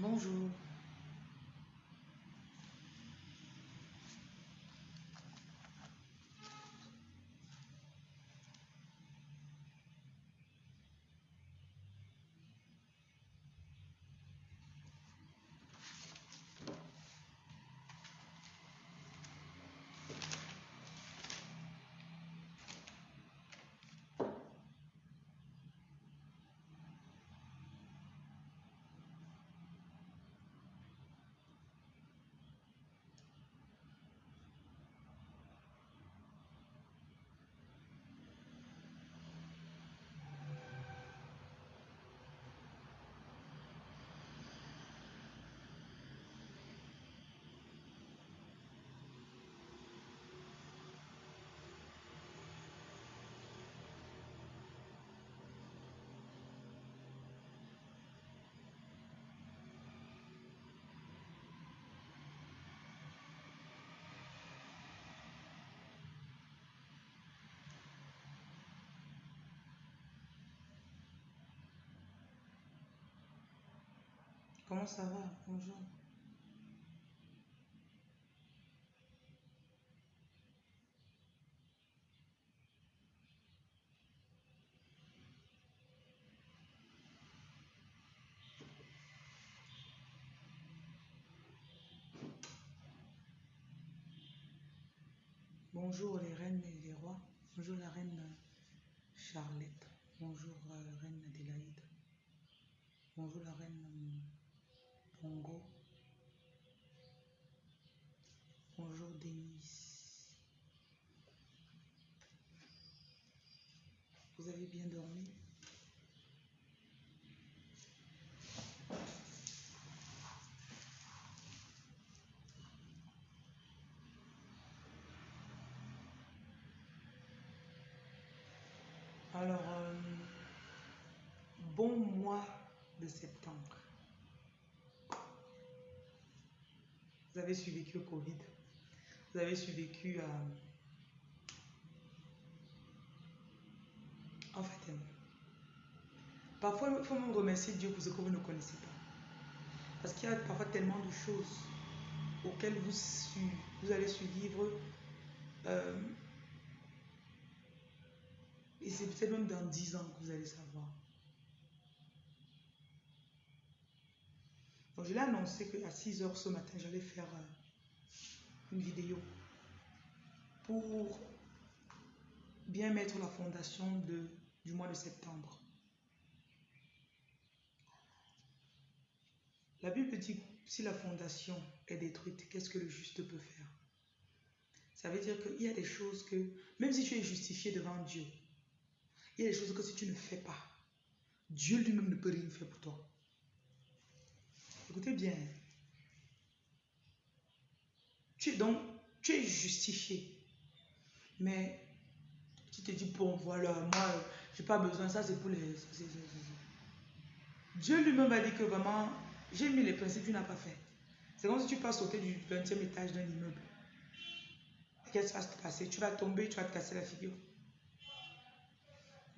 Bonjour. Comment ça va Bonjour. Bonjour les reines et les rois. Bonjour la reine Charlotte. Bonjour euh, reine Adélaïde. Bonjour la reine Bonjour Denise. Vous avez bien dormi? Alors, euh, bon mois de septembre. Vous avez survécu au Covid. Vous avez survécu à... En fait, euh, parfois, il faut même remercier Dieu pour ce que vous ne connaissez pas. Parce qu'il y a parfois tellement de choses auxquelles vous, allez survivre. euh, et c'est peut-être même dans 10 ans que vous allez savoir. Donc, je l'ai annoncé qu'à 6 heures ce matin, j'allais faire euh, une vidéo pour bien mettre la fondation du mois de septembre. La Bible dit si la fondation est détruite, qu'est-ce que le juste peut faire? Ça veut dire qu'il y a des choses que, même si tu es justifié devant Dieu, il y a des choses que si tu ne fais pas, Dieu lui-même ne peut rien faire pour toi. Bien. Tu es donc, tu es justifié. Mais tu te dis, bon, voilà, moi, j'ai pas besoin, ça c'est pour les... c'est- Dieu lui-même va dire que vraiment, j'ai mis les principes, tu n'as pas fait. C'est comme si tu passes sauter du 20e étage d'un immeuble. Qu'est-ce qui va se passer? Tu vas tomber, tu vas te casser la figure.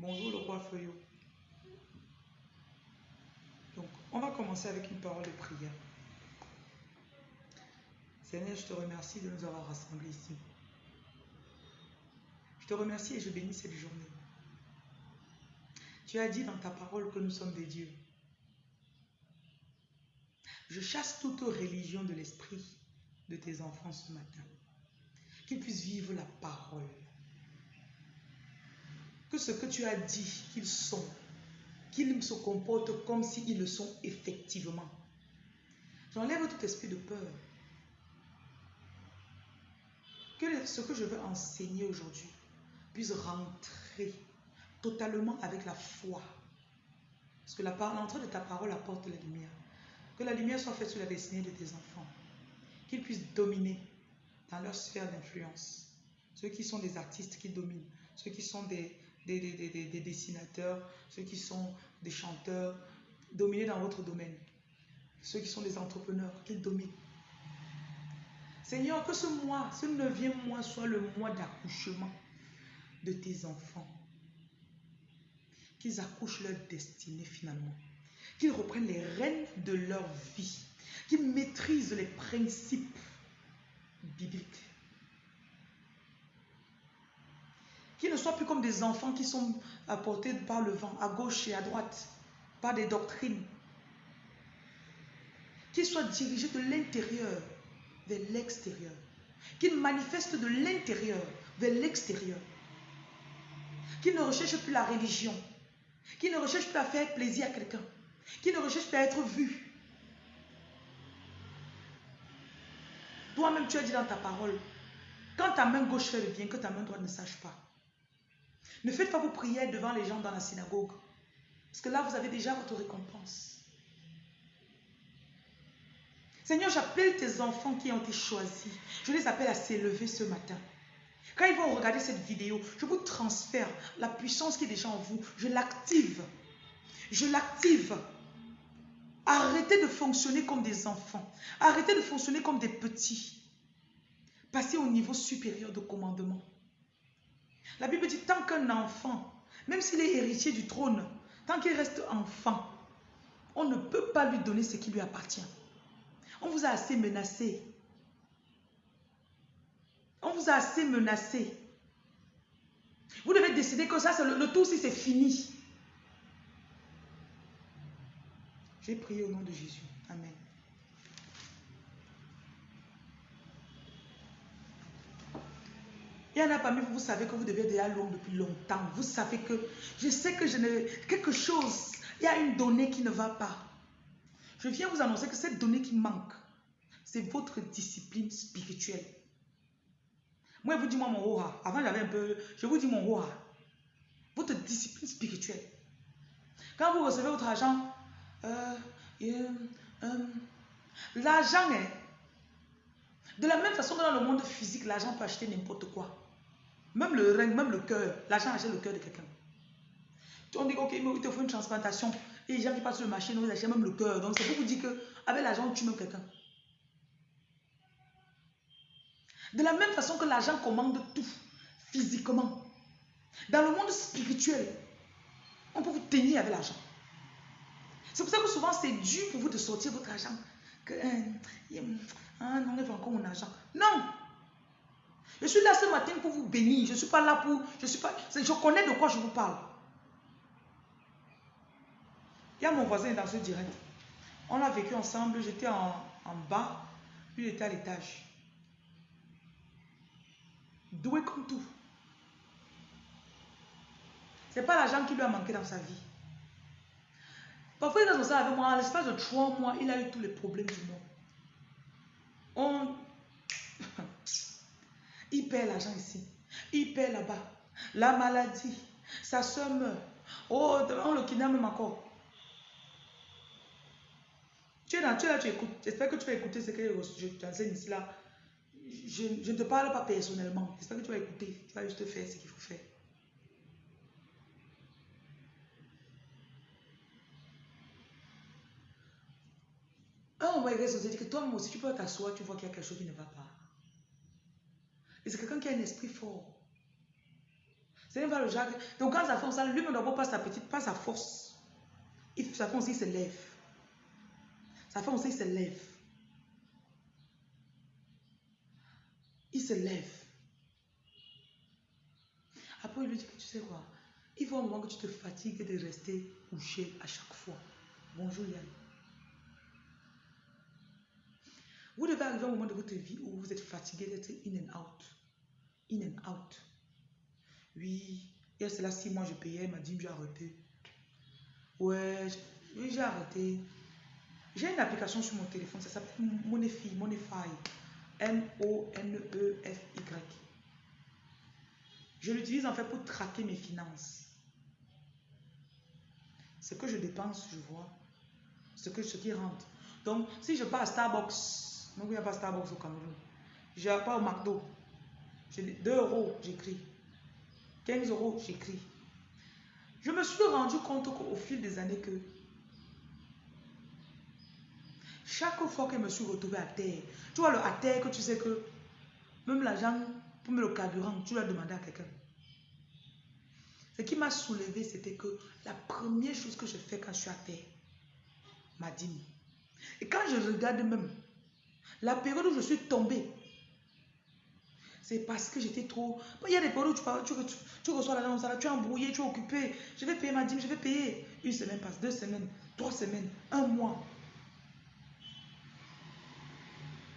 Bonjour le roi Feuillot. Donc, on va commencer avec une parole de prière. Seigneur, je te remercie de nous avoir rassemblés ici. Je te remercie et je bénis cette journée. Tu as dit dans ta parole que nous sommes des dieux. Je chasse toute religion de l'esprit de tes enfants ce matin. Qu'ils puissent vivre la parole. Que ce que tu as dit qu'ils sont, qu'ils se comportent comme s'ils le sont effectivement. J'enlève tout esprit de peur. Que ce que je veux enseigner aujourd'hui puisse rentrer totalement avec la foi. Parce que l'entrée de ta parole apporte la lumière. Que la lumière soit faite sur la destinée de tes enfants. Qu'ils puissent dominer dans leur sphère d'influence. Ceux qui sont des artistes qui dominent. Ceux qui sont des, des, des- des- des- des dessinateurs. Ceux qui sont des chanteurs. Dominer dans votre domaine. Ceux qui sont des entrepreneurs, qu'ils dominent. Seigneur, que ce mois, ce neuvième mois soit le mois d'accouchement de tes enfants. Qu'ils accouchent leur destinée finalement. Qu'ils reprennent les rênes de leur vie. qui maîtrisent les principes bibliques. Qui ne soient plus comme des enfants qui sont apportés par le vent, à gauche et à droite, par des doctrines. Qui soient dirigés de l'intérieur vers l'extérieur. Qui manifestent de l'intérieur vers l'extérieur. Qui ne recherchent plus la religion. Qui ne recherchent plus à faire plaisir à quelqu'un. Qui ne recherchent plus à être vu. Toi-même, tu as dit dans ta parole, quand ta main gauche fait le bien, que ta main droite ne sache pas. Ne faites pas vos prières devant les gens dans la synagogue. Parce que là, vous avez déjà votre récompense. Seigneur, j'appelle tes enfants qui ont été choisis. Je les appelle à s'élever ce matin. Quand ils vont regarder cette vidéo, je vous transfère la puissance qui est déjà en vous. Je l'active. Je l'active. Arrêtez de fonctionner comme des enfants. Arrêtez de fonctionner comme des petits. Passez au niveau supérieur de commandement. La Bible dit, tant qu'un enfant, même s'il est héritier du trône, tant qu'il reste enfant, on ne peut pas lui donner ce qui lui appartient. On vous a assez menacé. On vous a assez menacé. Vous devez décider que ça, le, le tour, si c'est fini. J'ai prié au nom de Jésus. Amen. Il y en a parmi vous, vous savez que vous devez déjà long depuis longtemps. Vous savez que je sais que je ne... Quelque chose, il y a une donnée qui ne va pas. Je viens vous annoncer que cette donnée qui manque, c'est votre discipline spirituelle. Moi, je vous dis moi mon roha. Avant, j'avais un peu... Je vous dis mon roha. Votre discipline spirituelle. Quand vous recevez votre argent, euh, euh, l'argent est... De la même façon que dans le monde physique, l'argent peut acheter n'importe quoi. Même le rein, même le cœur. L'argent achète le cœur de quelqu'un. On dit, ok, mais il te faut une transplantation. Et les gens qui passent sur le marché, ils achètent même le cœur. Donc c'est pour vous dire qu'avec l'argent, tu même quelqu'un. De la même façon que l'argent commande tout, physiquement. Dans le monde spirituel, on peut vous tenir avec l'argent. C'est pour ça que souvent c'est dur pour vous de sortir votre argent. Que, euh, ah non, il faut encore mon argent. Non! Je suis là ce matin pour vous bénir. Je ne suis pas là pour... Je, suis pas, je connais de quoi je vous parle. Il y a mon voisin dans ce direct. On a vécu ensemble. J'étais en, bas. Lui, il était à l'étage. Doué comme tout. C'est pas l'argent qui lui a manqué dans sa vie. Parfois, il est dans ça avec moi. En l'espace de trois mois, il a eu tous les problèmes du monde. On... il perd l'argent ici. Il perd là-bas. La maladie. Sa soeur meurt. Oh, on le kidnappe encore. Tu es là, tu es là, tu écoutes. J'espère que tu vas écouter ce que je t'enseigne ici là. Je, je, ne te parle pas personnellement. J'espère que tu vas écouter. Tu vas juste faire ce qu'il faut faire. Un moment, il reste dit que toi-même aussi, tu peux t'asseoir, tu vois qu'il y a quelque chose qui ne va pas. C'est quelqu'un qui a un esprit fort. C'est pas le Jacques. Donc quand ça fait ça, lui ne doit pas sa petite, pas sa force. Ça fait aussi, il se lève. Ça fait aussi, il se lève. Il se lève. Après, il lui dit que tu sais quoi, il faut un moment que tu te fatigues de rester couché à chaque fois. Bonjour Yann. Vous devez arriver à un moment de votre vie où vous êtes fatigué d'être in and out. In and out. Oui, il y a cela six mois, je payais, m'a dit, j'ai arrêté. Ouais, j'ai arrêté. J'ai une application sur mon téléphone, ça s'appelle Monify, Monify. M-O-N-E-F-Y. Je l'utilise en fait pour traquer mes finances. Ce que je dépense, je vois. Ce, que, ce qui rentre. Donc, si je pars à Starbucks, donc il n'y a pas Starbucks au Cameroun. Je vais pas au McDo. 2 euros, j'écris. 15 euros, j'écris. Je me suis rendu compte au fil des années que chaque fois que je me suis retrouvée à terre, tu vois le à terre que tu sais que même l'argent pour me le carburant, tu l'as demandé à quelqu'un. Ce qui m'a soulevé, c'était que la première chose que je fais quand je suis à terre, ma dîme. Et quand je regarde même, la période où je suis tombée, c'est parce que j'étais trop... Il y a des périodes où tu, tu, tu, reçois l'argent, tu es embrouillé, tu es occupé. Je vais payer ma dîme, je vais payer. Une semaine passe, deux semaines, trois semaines, un mois.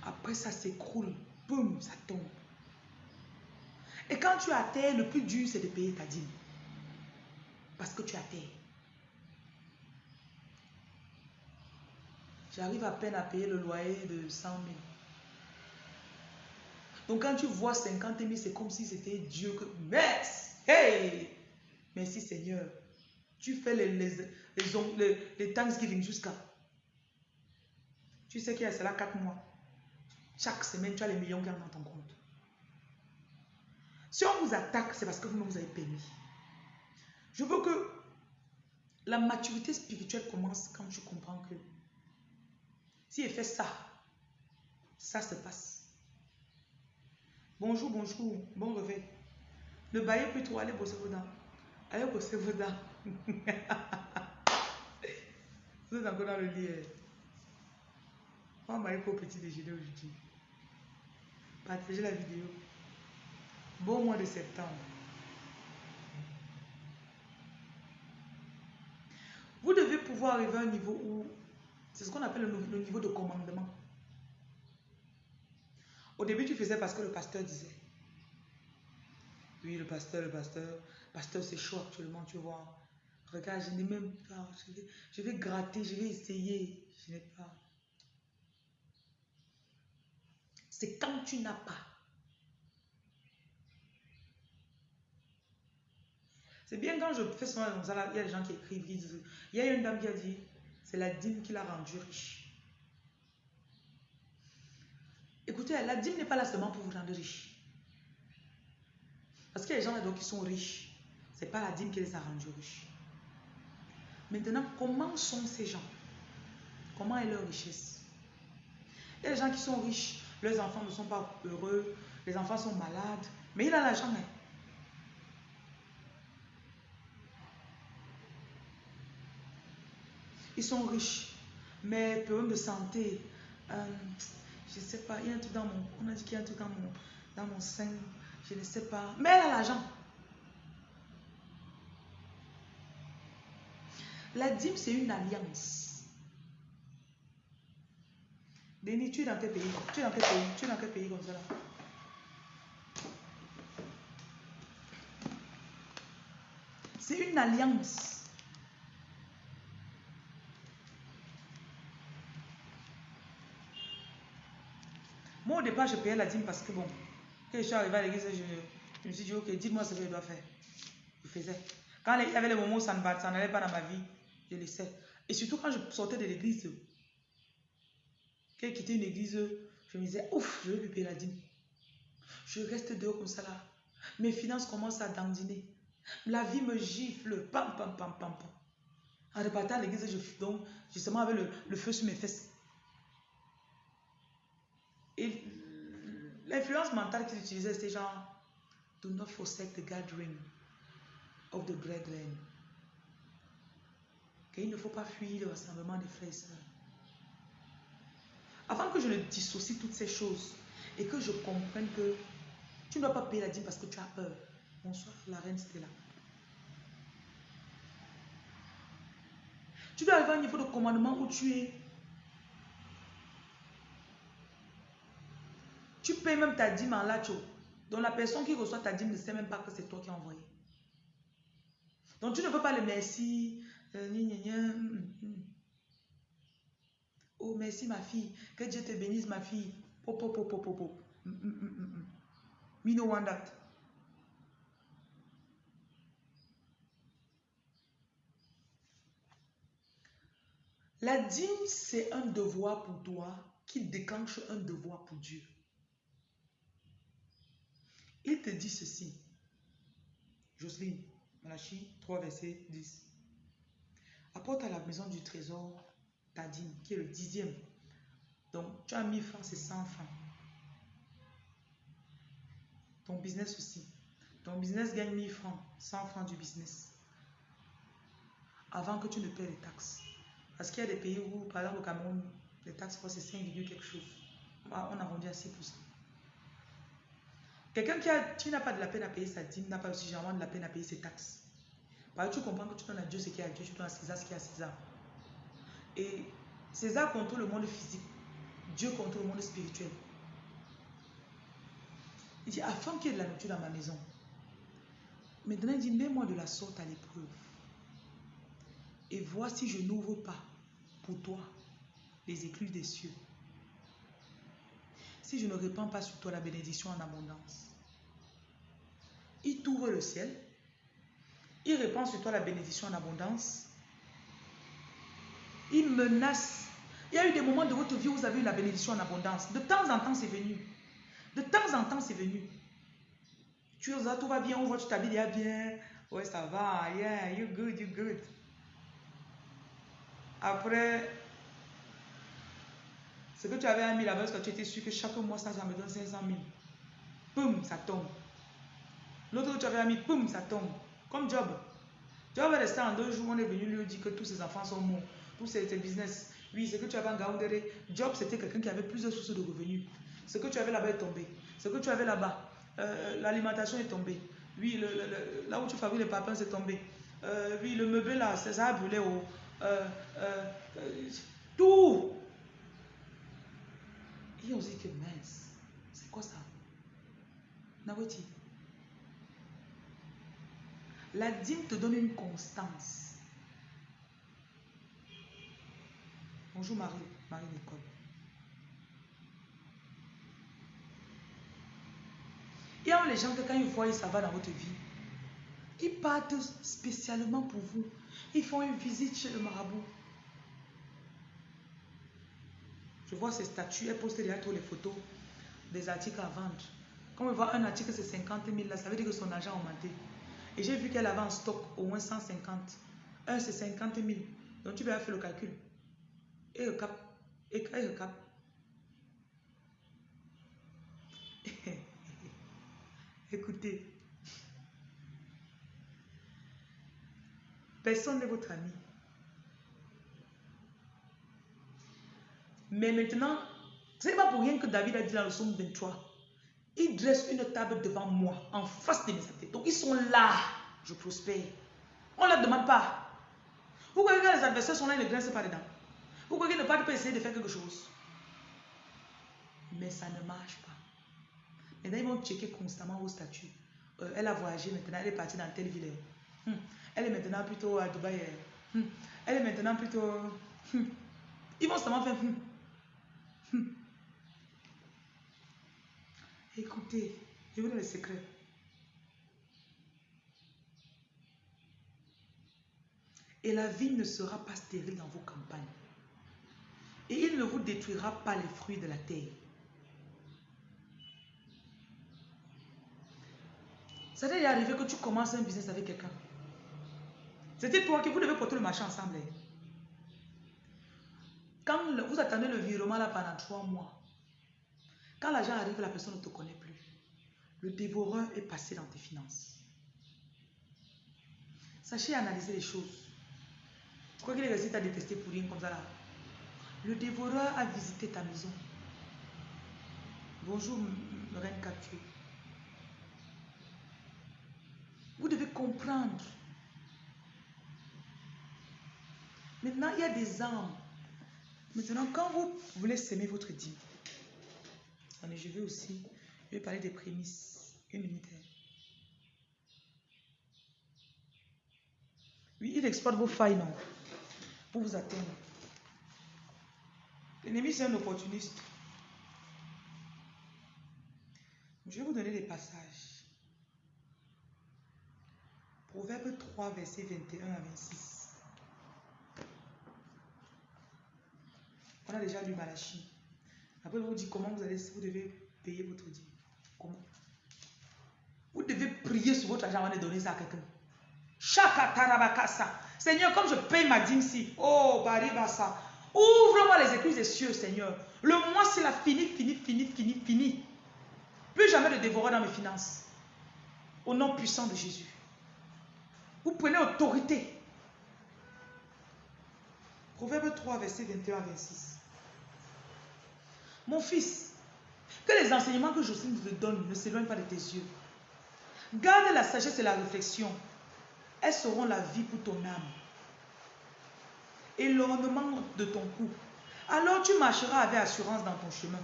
Après, ça s'écroule. Boum, ça tombe. Et quand tu as terre, le plus dur, c'est de payer ta dîme. Parce que tu as terre. J'arrive à peine à payer le loyer de 100 000. Donc quand tu vois 50 000, c'est comme si c'était Dieu que... Merci! Hey! Merci Seigneur. Tu fais les, les, les, les Thanksgiving jusqu'à... Tu sais qu'il y a cela 4 mois. Chaque semaine, tu as les millions qui entrent dans ton compte. Si on vous attaque, c'est parce que vous vous avez permis. Je veux que la maturité spirituelle commence quand tu comprends que si elle fait ça, ça se passe. Bonjour, bonjour, bon réveil. Ne baillez plus trop, allez bosser vos dents. Allez bosser vos dents. Vous êtes encore dans le lit. Hein. On va pour petit déjeuner aujourd'hui. Partagez la vidéo. Bon mois de septembre. Vous devez pouvoir arriver à un niveau où c'est ce qu'on appelle le, niveau de commandement. Au début, tu faisais parce que le pasteur disait. Oui, le pasteur, le pasteur. Pasteur, c'est chaud actuellement, tu vois. Regarde, je n'ai même pas. Je vais, gratter, je vais essayer. Je n'ai pas. C'est quand tu n'as pas. C'est bien quand je fais ça, il y a des gens qui écrivent, qui disent, il y a une dame qui a dit, c'est la dîme qui l'a rendu riche. Écoutez, la dîme n'est pas là seulement pour vous rendre riche. Parce qu'il y a des gens là qui sont riches. Ce n'est pas la dîme qui les a rendus riches. Maintenant, comment sont ces gens? Comment est leur richesse? Il y a des gens qui sont riches, leurs enfants ne sont pas heureux, les enfants sont malades, mais il a l'argent. Ils sont riches, mais problème de santé. Euh, je ne sais pas, il y a un truc dans mon... On a dit qu'il y a un truc dans mon, dans mon sein. Je ne sais pas. Mais elle a l'argent. La dîme, c'est une alliance. Denis, tu es dans quel pays? Tu es dans quel pays? Tu es dans quel pays comme ça C'est une alliance. Moi, au départ, je payais la dîme parce que, bon, quand je suis arrivé à l'église, je, me suis dit, ok, dites-moi ce que je dois faire. Je faisais. Quand il y avait les moments où ça n'allait pas dans ma vie, je laissais. Et surtout quand je sortais de l'église, quand je quittais une église, je me disais, ouf, je vais payer la dîme. Je reste dehors comme ça là. Mes finances commencent à dandiner. La vie me gifle. Pam, pam, pam, pam, pam. En repartant à l'église, je, donc, justement, avec le feu sur mes fesses. Et l'influence mentale qu'ils utilisaient, c'était genre, do not forsake the gathering of the brethren. Il ne faut pas fuir le rassemblement des frères et sœurs. Avant que je ne dissocie toutes ces choses et que je comprenne que tu ne dois pas payer la dîme parce que tu as peur. Bonsoir, la reine Stella. Tu dois arriver à un niveau de commandement où tu es Tu payes même ta dîme en lacho. Donc la personne qui reçoit ta dîme ne sait même pas que c'est toi qui as envoyé. Donc tu ne peux pas le merci. Euh, hum, hum. Oh merci ma fille. Que Dieu te bénisse ma fille. Pop, pop, pop, pop. La dîme, c'est un devoir pour toi qui déclenche un devoir pour Dieu. Il te dit ceci. Jocelyne, Malachi 3, verset 10. Apporte à la maison du trésor ta dîme, qui est le dixième. Donc, tu as 1000 francs, c'est 100 francs. Ton business aussi. Ton business gagne 1000 francs, 100 francs du business. Avant que tu ne paies les taxes. Parce qu'il y a des pays où, par exemple au Cameroun, Les taxes, c'est 5, quelque chose. On a vendu à 6%. Quelqu'un qui, n'a pas de la peine à payer sa dîme n'a pas aussi généralement de la peine à payer ses taxes. Parce que tu comprends que tu donnes à Dieu ce qui est à Dieu, tu donnes à César ce qui est à César. Et César contrôle le monde physique, Dieu contrôle le monde spirituel. Il dit, afin qu'il y ait de la nourriture dans ma maison. Maintenant, il dit, mets-moi de la sorte à l'épreuve. Et vois si je n'ouvre pas pour toi les écluses des cieux. Si je ne répands pas sur toi la bénédiction en abondance. Il t'ouvre le ciel. Il répand sur toi la bénédiction en abondance. Il menace. Il y a eu des moments de votre vie où vous avez eu la bénédiction en abondance. De temps en temps, c'est venu. De temps en temps, c'est venu. Tu es tout va bien, on voit, tu t'habilles bien. Ouais, ça va, yeah, you good, you good. Après, ce que tu avais mis là-bas, parce que tu étais sûr que chaque mois, ça, ça me donne 500 000. Poum, ça tombe. L'autre que tu avais mis, poum, ça tombe. Comme Job. Job est resté en deux jours, on est venu lui dire que tous ses enfants sont morts. Tous ses, business. Oui, ce que tu avais en Gaoundéré. Job, c'était quelqu'un qui avait plusieurs sources de revenus. Ce que tu avais là-bas est tombé. Ce que tu avais là-bas, euh, l'alimentation est tombée. Oui, là où tu fabriques les papins, c'est tombé. Euh, oui, le meuble là, ça a brûlé. Euh, tout. Et on dit que mince, c'est quoi ça? La dîme te donne une constance. Bonjour Marie, Marie-Nicole. Il y a les gens que quand ils voient ça va dans votre vie, ils partent spécialement pour vous. Ils font une visite chez le marabout. Je vois ces statues, elles postent derrière toutes les photos des articles à vendre. Quand on voit un article, c'est 50 000, là, ça veut dire que son argent a augmenté. Et j'ai vu qu'elle avait en stock au moins 150. Un, c'est 50 000. Donc tu vas faire le calcul. Et le cap. Et le cap? Écoutez, personne n'est votre ami. Mais maintenant, c'est pas pour rien que David a dit dans le psaume 23, il dresse une table devant moi, en face de mes amis. Donc ils sont là, je prospère. On ne leur demande pas. Vous croyez que les adversaires sont là, ils ne dressent pas dedans? Vous qu'ils ne pas essayer de faire quelque chose? Mais ça ne marche pas. Maintenant, ils vont checker constamment vos statuts. Euh, elle a voyagé maintenant, elle est partie dans telle ville. Hmm. Elle est maintenant plutôt à Dubaï. Hmm. Elle est maintenant plutôt... Hmm. Ils vont seulement faire... Écoutez, je vous donne le secret. Et la vie ne sera pas stérile dans vos campagnes. Et il ne vous détruira pas les fruits de la terre. Ça t'est arrivé que tu commences un business avec quelqu'un. C'était toi qui vous devez porter le marché ensemble. Quand vous attendez le virement là pendant trois mois, quand l'argent arrive, la personne ne te connaît plus. Le dévoreur est passé dans tes finances. Sachez analyser les choses. Quoi qu'il ait réussi à détester pour rien comme ça là. Le dévoreur a visité ta maison. Bonjour, Reine Capture. Vous devez comprendre. Maintenant, il y a des armes. Maintenant, quand vous voulez s'aimer votre dîme, je vais aussi, je parler des prémices. Une minute. Oui, il exploite vos failles, non Pour vous atteindre. L'ennemi, c'est un opportuniste. Je vais vous donner des passages. Proverbe 3, verset 21 à 26. On a déjà lu Malachi. Après, vous dit comment vous, allez, vous devez payer votre dîme. Comment? Vous devez prier sur votre argent avant de donner ça à quelqu'un. Seigneur, comme je paye ma dîme si, oh, baribasa, ouvre-moi les écluses des cieux, Seigneur. Le mois, c'est la fini, fini, fini, fini, fini. Plus jamais de dévorer dans mes finances. Au nom puissant de Jésus. Vous prenez autorité. Proverbe 3, verset 21 à 26. Mon fils, que les enseignements que Jocelyne te donne ne s'éloignent pas de tes yeux. Garde la sagesse et la réflexion. Elles seront la vie pour ton âme. Et l'ornement de ton cou. Alors tu marcheras avec assurance dans ton chemin.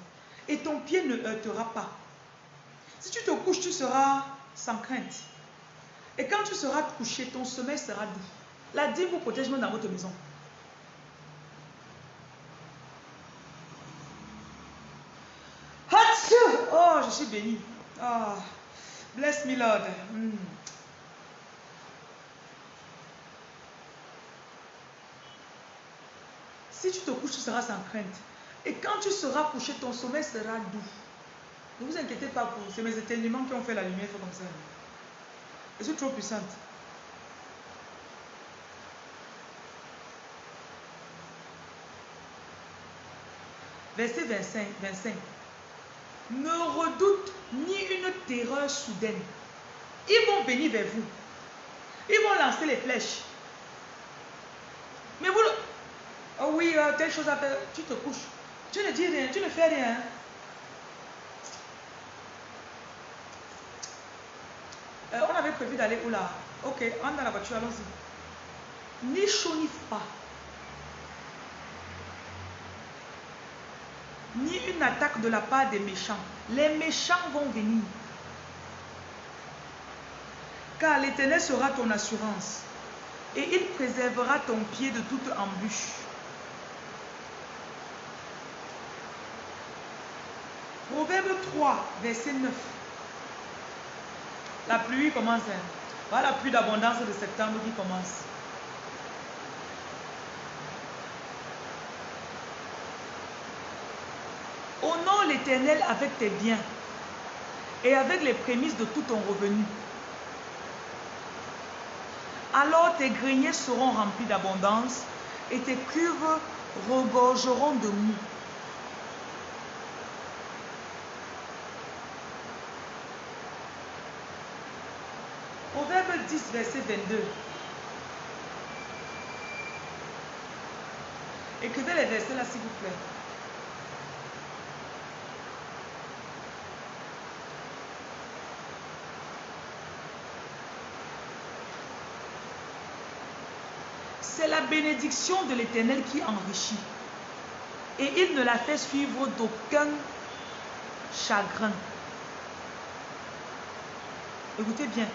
Et ton pied ne heurtera pas. Si tu te couches, tu seras sans crainte. Et quand tu seras couché, ton sommeil sera doux. La dîme vous protège même dans votre maison. Oh, je suis béni. Oh, bless me, Lord. Hmm. Si tu te couches, tu seras sans crainte. Et quand tu seras couché, ton sommeil sera doux. Ne vous inquiétez pas pour c'est mes éternuements qui ont fait la lumière, comme ça. Je suis trop puissante. Verset 25, 25. Ne redoute ni une terreur soudaine. Ils vont venir vers vous. Ils vont lancer les flèches. Mais vous, oh oui, euh, telle chose à tu te couches. Tu ne dis rien, tu ne fais rien. Euh, on avait prévu d'aller où là? Ok, on dans la voiture, allons-y. Ni chaud ni. Ni une attaque de la part des méchants. Les méchants vont venir. Car l'Éternel sera ton assurance. Et il préservera ton pied de toute embûche. Proverbe 3, verset 9. La pluie commence. Hein. Voilà la pluie d'abondance de septembre qui commence. l'Éternel avec tes biens et avec les prémices de tout ton revenu. Alors tes greniers seront remplis d'abondance et tes cuves regorgeront de mou. Proverbe 10, verset 22. Écrivez les versets là, s'il vous plaît. C'est la bénédiction de l'Éternel qui enrichit. Et il ne la fait suivre d'aucun chagrin. Écoutez bien.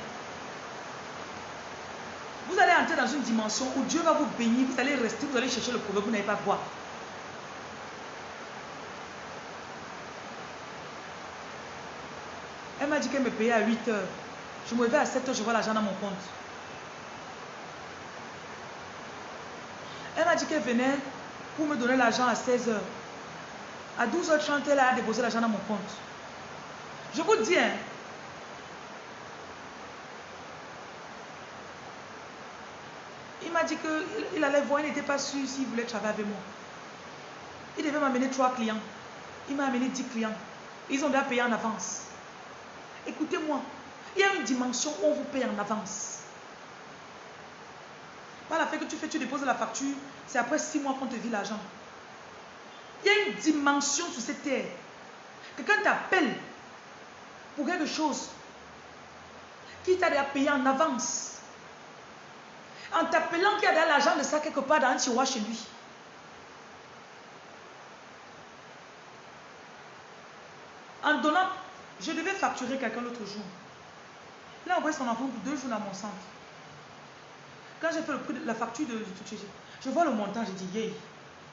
Vous allez entrer dans une dimension où Dieu va vous bénir, vous allez rester, vous allez chercher le proverbe, vous n'allez pas voir. Elle m'a dit qu'elle me payait à 8 heures. Je me réveille à 7 heures, je vois l'argent dans mon compte. Elle m'a dit qu'elle venait pour me donner l'argent à 16 heures. À 12h30, elle a déposé l'argent dans mon compte. Je vous dis, hein, m'a dit qu'il allait voir, il n'était pas sûr s'il voulait travailler avec moi. Il devait m'amener trois clients. Il m'a amené dix clients. Ils ont déjà payé en avance. Écoutez-moi, il y a une dimension où on vous paye en avance. Pas la fait que tu fais, tu déposes la facture, c'est après six mois qu'on te vit l'argent. Il y a une dimension sur cette terre. Quelqu'un t'appelle pour quelque chose qui t'a déjà payé en avance en t'appelant qu'il y a de l'argent de ça quelque part dans un tiroir chez lui. En donnant, je devais facturer quelqu'un l'autre jour. Il a envoyé son enfant pour deux jours dans mon centre. Quand j'ai fait le prix de la facture de, je vois le montant, j'ai dit, yeah,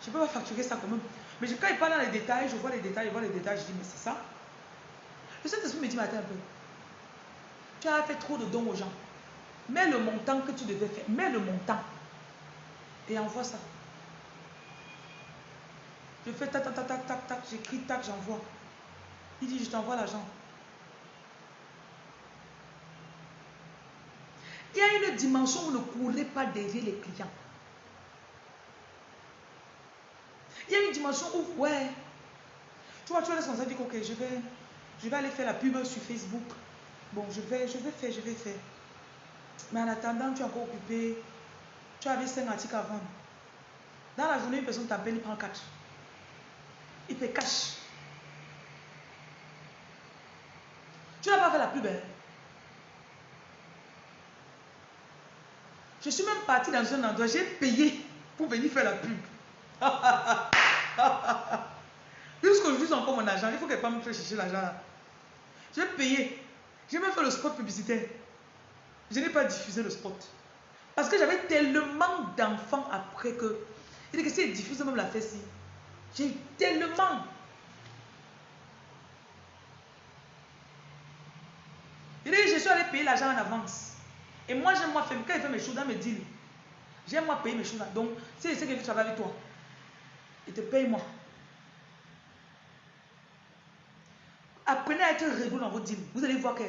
je peux pas facturer ça quand même. Mais quand il parle dans les détails, je vois les détails, je vois les détails, je dis, mais c'est ça. Le Saint-Esprit me dit, un peu, tu as fait trop de dons aux gens. Mets le montant que tu devais faire. Mets le montant. Et envoie ça. Je fais tac, tac, tac, tac, tac. J'écris tac, j'envoie. Il dit, je t'envoie l'argent. Il y a une dimension où ne courez pas derrière les clients. Il y a une dimension où, ouais, tu vois, tu vois, sensation de dire, ok, je vais, je vais aller faire la pub sur Facebook. Bon, je vais, je vais faire, je vais faire. Mais en attendant, tu es encore occupé. Tu avais 5 articles à vendre. Dans la journée, une personne t'appelle, il prend 4. Il fait cash. Tu n'as pas fait la pub, hein? Je suis même parti dans un endroit, j'ai payé pour venir faire la pub. Jusqu'aujourd'hui, j'ai encore mon argent. Il faut qu'elle pas me faire chercher l'argent. J'ai payé. J'ai même fait le spot publicitaire. Je n'ai pas diffusé le spot. Parce que j'avais tellement d'enfants après que. Il dit que si elle diffuse même la fesse, j'ai tellement. Il dit je suis allé payer l'argent en avance. Et moi, j'aime moi faire, quand il fait mes choses dans mes deals, j'aime moi payer mes choses. Donc, si c'est que je travaille avec toi, il te paye moi. Apprenez à être réglo dans vos deals. Vous allez voir que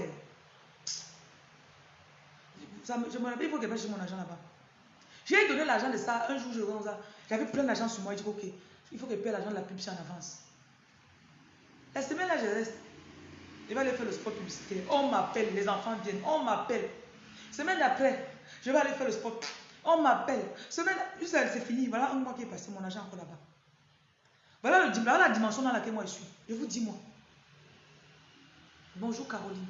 je me rappelle, il faut que je mon argent là-bas. J'ai donné l'argent de ça. Un jour, je ça. J'avais plein d'argent sur moi. Je dis, ok, il faut que je paye l'argent de la publicité en avance. La semaine là, je reste. Je vais aller faire le sport publicitaire. On m'appelle, les enfants viennent. On m'appelle. Semaine d'après, je vais aller faire le sport. On m'appelle. Semaine, c'est fini. Voilà un mois qui est passé, mon argent encore là-bas. Voilà, le, voilà la dimension dans laquelle moi je suis. Je vous dis, moi. Bonjour Caroline.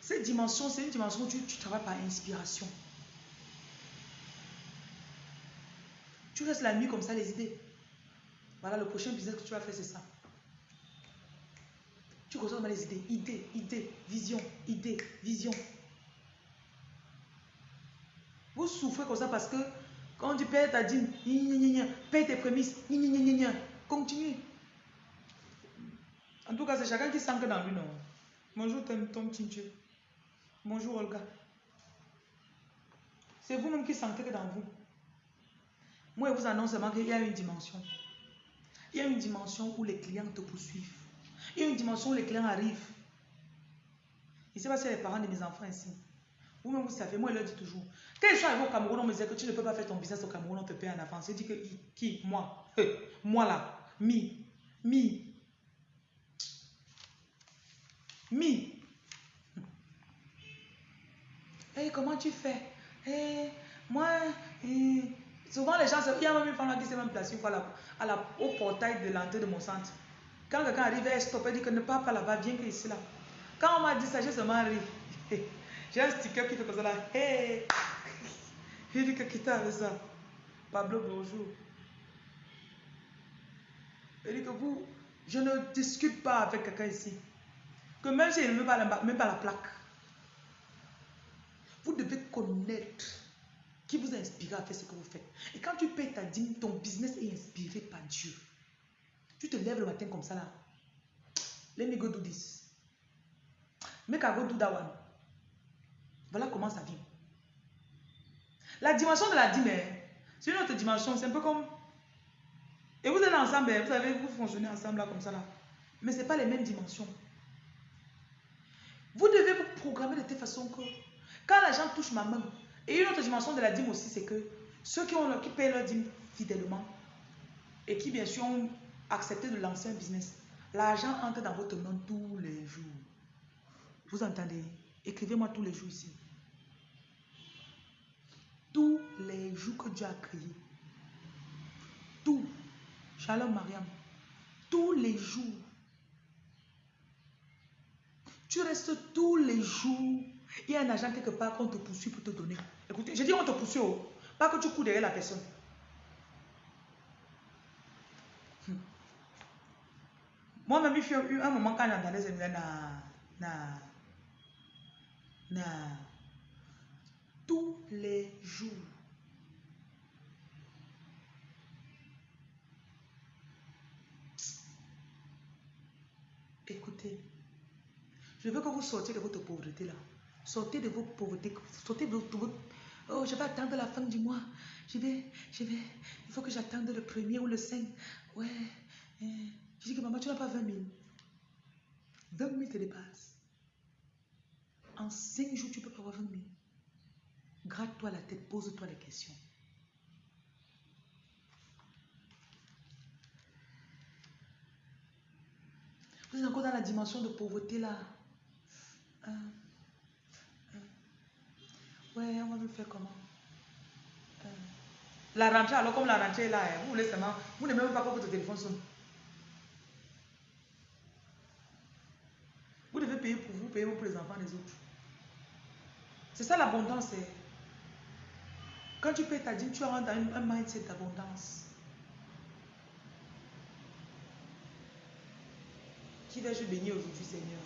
Cette dimension, c'est une dimension où tu, travailles par inspiration. Tu restes la nuit comme ça, les idées. Voilà, le prochain business que tu vas faire, c'est ça. Tu ressens les idées, idées, idées, vision, idées, vision. Vous souffrez comme ça parce que quand tu payes ta dîme, paye tes prémices, continue. En tout cas, c'est chacun qui que dans lui, non? Bonjour, petit Dieu. Bonjour Olga. C'est vous-même qui que dans vous. Moi, je vous annonce seulement qu'il y a une dimension. Il y a une dimension où les clients te poursuivent. Il y a une dimension où les clients arrivent. Je ne sais pas si les parents de mes enfants ici. Vous-même, vous savez, moi, je leur dis toujours. Quand ils sont arrivés au Cameroun, on me disait que tu ne peux pas faire ton business au Cameroun, on te paye en avance. Je dis que qui Moi? moi là. Mi. Mi. Mi. Hey, comment tu fais? Hey, Moi, souvent les gens, il y a même une femme qui s'est même placée à la, au portail de l'entrée de mon centre. Quand quelqu'un arrive, elle stoppe, elle dit que ne pars pas là-bas, viens ici là. Quand on m'a dit ça, j'ai seulement ri. J'ai un sticker qui fait comme ça là. Hey! Il dit que qui t'a avec ça? Pablo, bonjour. Il dit que vous, je ne discute pas avec quelqu'un ici. Que même si il ne met pas la plaque. Vous devez connaître qui vous a inspiré à faire ce que vous faites. Et quand tu payes ta dîme, ton business est inspiré par Dieu. Tu te lèves le matin comme ça là. Let me go do this. Make I go do that one. Voilà comment ça vient. La dimension de la dîme, hein, c'est une autre dimension. C'est un peu comme... Et vous êtes ensemble, hein, vous savez, vous fonctionnez ensemble là comme ça là. Mais ce n'est pas les mêmes dimensions. Vous devez vous programmer de telle façon que quand l'argent touche ma main, et une autre dimension de la dîme aussi, c'est que ceux qui, ont, qui payent leur dîme fidèlement et qui bien sûr ont accepté de lancer un business, l'argent entre dans votre main tous les jours. Vous entendez? Écrivez-moi tous les jours ici. Tous les jours que Dieu a créé. Tout. Shalom Mariam. Tous les jours. Tu restes tous les jours il y a un agent quelque part qu'on te poursuit pour te donner. Écoutez, je dis on te poursuit, oh. pas que tu cours derrière la personne. Hmm. Moi-même, il eu un moment quand j'entendais ce na, na, na, tous les jours. Écoutez, je veux que vous sortiez de votre pauvreté là. Sortez de vos pauvretés. Sortez de votre... Oh, je vais attendre la fin du mois. Je vais, je vais... Il faut que j'attende le premier ou le 5. Ouais. Eh. Je dis que maman, tu n'as pas 20 000. 20 000 te dépasse. En 5 jours, tu peux pas avoir 20 000. Gratte-toi la tête, pose-toi les questions. Vous êtes encore dans la dimension de pauvreté là. Hein? On va me faire comment? Euh, La rentrée, alors comme la rentrée est là, hein, vous voulez seulement, vous n'aimez même pas que votre téléphone sonne. Vous devez payer pour vous, payer pour les enfants des autres. C'est ça l'abondance. Hein. Quand tu payes ta dîme, tu rentres dans un mindset d'abondance. Qui vais-je bénir aujourd'hui, Seigneur?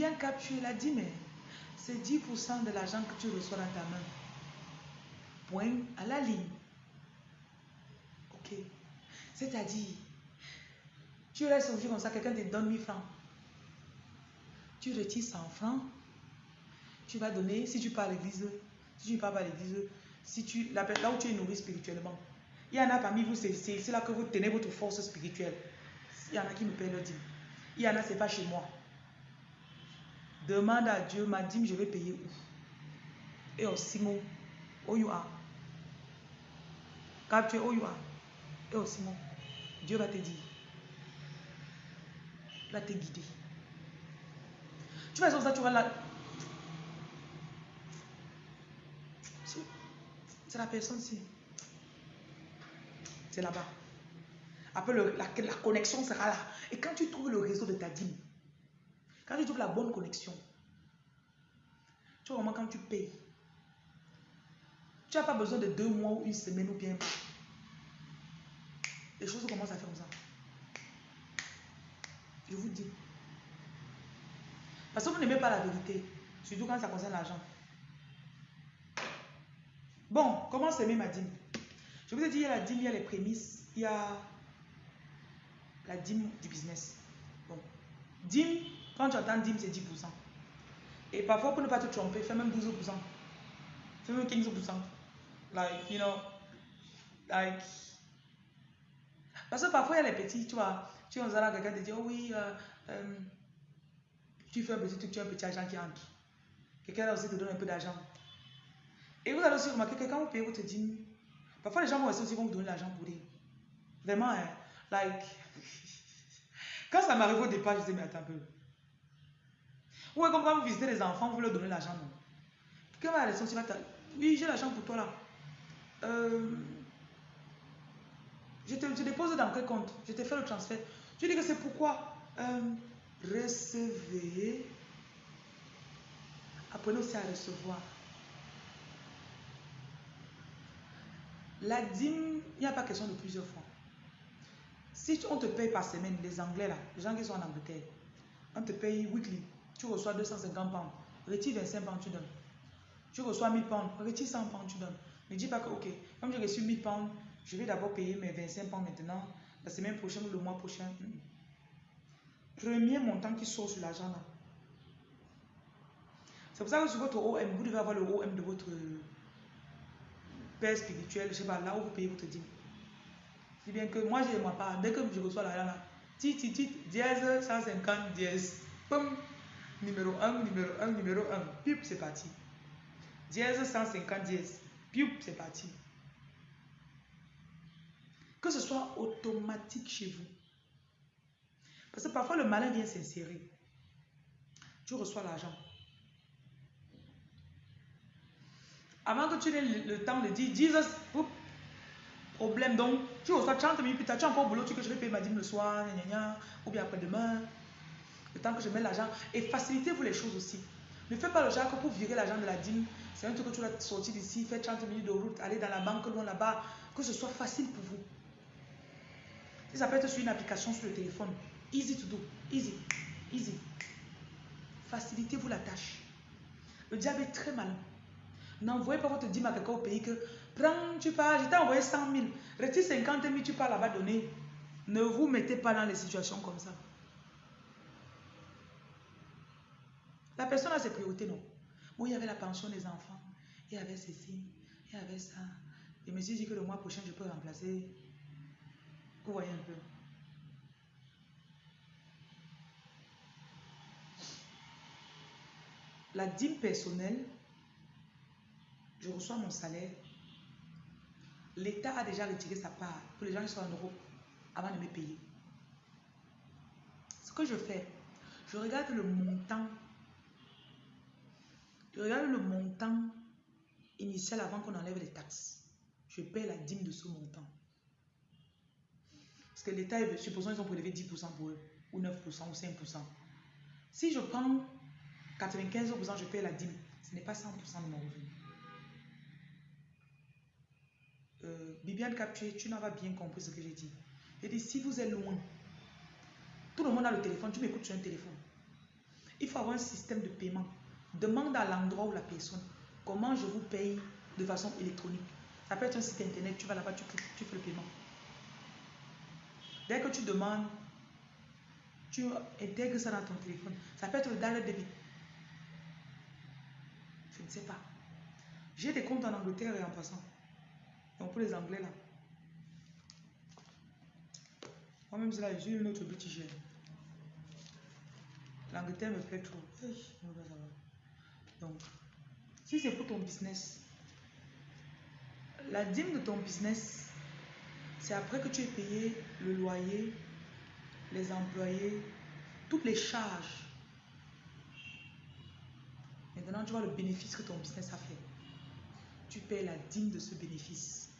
Bien capturer la dîme. C'est 10% de l'argent que tu reçois dans ta main. Point à la ligne. Ok. C'est-à-dire, tu restes aujourd'hui comme ça, quelqu'un te donne 1000 francs. Tu retires 100 francs. Tu vas donner, si tu pars à l'église, si tu ne pars pas à l'église, si tu, là où tu es nourri spirituellement. Il y en a parmi vous, c'est là que vous tenez votre force spirituelle. Il y en a qui me paient le dîme. Il y en a, c'est pas chez moi. Demande à Dieu, ma dîme, je vais payer où? Et au Simon, où you are? Es où you are, et au Simon, Dieu va te dire, va te guider. Tu vas ça, tu vas là. C'est la personne-ci. C'est là-bas. Après, la, la connexion sera là. Et quand tu trouves le réseau de ta dîme, quand tu trouves la bonne connexion, tu vois vraiment quand tu payes, tu n'as pas besoin de deux mois ou une semaine ou bien. Les choses commencent à faire comme ça. Je vous dis. Parce que vous n'aimez pas la vérité, surtout quand ça concerne l'argent. Bon, comment s'aimer ma dîme Je vous ai dit, il y a la dîme, il y a les prémices, il y a la dîme du business. Bon, dîme, quand tu entends dîme, c'est 10%. Et parfois, pour ne pas te tromper, fais même 12%. Fais même 15%. Like, you know, like. Parce que parfois, il y a les petits, tu vois, tu es là, quelqu'un te dit, oh oui, euh, euh, tu fais un petit truc, tu as un petit argent qui entre. Quelqu'un là aussi te donne un peu d'argent. Et vous allez aussi remarquer que quand vous payez votre dîme, parfois les gens vont aussi vous donner l'argent pour dire. Vraiment, hein, like. Quand ça m'arrive au départ, je disais, mais attends un peu. Ouais, comme quand vous visitez les enfants, vous leur donnez l'argent, Quelqu'un va la va Oui, j'ai l'argent pour toi là. Euh, je te dépose dans quel compte? Je te fais le transfert. Tu dis que c'est pourquoi? Euh, Recevez. Apprenez aussi à recevoir. La dîme, il n'y a pas question de plusieurs fois. Si on te paye par semaine, les Anglais là, les gens qui sont en Angleterre, on te paye weekly tu reçois 250 pounds, retire 25 pounds, tu donnes. Tu reçois 1000 pounds, retire 100 pounds, tu donnes. Ne dis pas que, ok, comme j'ai reçu 1000 pounds, je vais d'abord payer mes 25 pounds maintenant, la semaine prochaine ou le mois prochain. Premier montant qui sort sur l'argent là. C'est pour ça que sur votre OM, vous devez avoir le OM de votre père spirituel, je sais pas, là où vous payez votre dîme. C'est bien que moi, je ne pas. Dès que je reçois l'argent là, tit, tit, dièse, 150, dièse, pum, numéro 1, numéro 1, numéro 1. Piup, c'est parti. Dièse 150 dièse. Piup, c'est parti. Que ce soit automatique chez vous. Parce que parfois le malin vient s'insérer. Tu reçois l'argent. Avant que tu aies le, temps de dire, Jesus, problème. Donc, tu reçois 30 minutes plus tard, tu es encore boulot, tu que je vais ma dîme le soir, ou bien après-demain? Le temps que je mets l'argent. Et facilitez-vous les choses aussi. Ne faites pas le genre que pour virer l'argent de la dîme, c'est un truc que tu vas sortir d'ici, faire 30 minutes de route, aller dans la banque loin là-bas, que ce soit facile pour vous. Ça peut être sur une application sur le téléphone, easy to do, easy, easy. Facilitez-vous la tâche. Le diable est très malin. N'envoyez pas votre dîme à quelqu'un au pays que prends, tu pars, je t'ai envoyé 100 000, retire 50 000, tu pars là-bas donner. Ne vous mettez pas dans les situations comme ça. La personne a ses priorités, non. Moi, il y avait la pension des enfants, il y avait ceci, il y avait ça. Je me suis dit que le mois prochain, je peux remplacer. Vous voyez un peu. La dîme personnelle, je reçois mon salaire. L'État a déjà retiré sa part pour les gens qui sont en Europe avant de me payer. Ce que je fais, Je regarde le montant. Regarde le montant initial avant qu'on enlève les taxes. Je paie la dîme de ce montant. Parce que l'État, supposons qu'ils ont prélevé 10% pour eux, ou 9%, ou 5%. Si je prends 95%, je paie la dîme. Ce n'est pas 100% de mon revenu. Euh, Bibiane Captué, tu n'as pas bien compris ce que j'ai dit. J'ai dit, si vous êtes loin, tout le monde a le téléphone, tu m'écoutes sur un téléphone. Il faut avoir un système de paiement. Demande à l'endroit où la personne, comment je vous paye de façon électronique. Ça peut être un site internet, tu vas là-bas, tu, fais le paiement. Dès que tu demandes, tu intègres ça dans ton téléphone. Ça peut être le direct débit. Je ne sais pas. J'ai des comptes en Angleterre et en passant. Donc pour les Anglais là. Moi-même, c'est là, j'ai une autre petit L'Angleterre me plaît trop. Donc, si c'est pour ton business, la dîme de ton business, c'est après que tu aies payé le loyer, les employés, toutes les charges. Maintenant, tu vois le bénéfice que ton business a fait. Tu payes la dîme de ce bénéfice.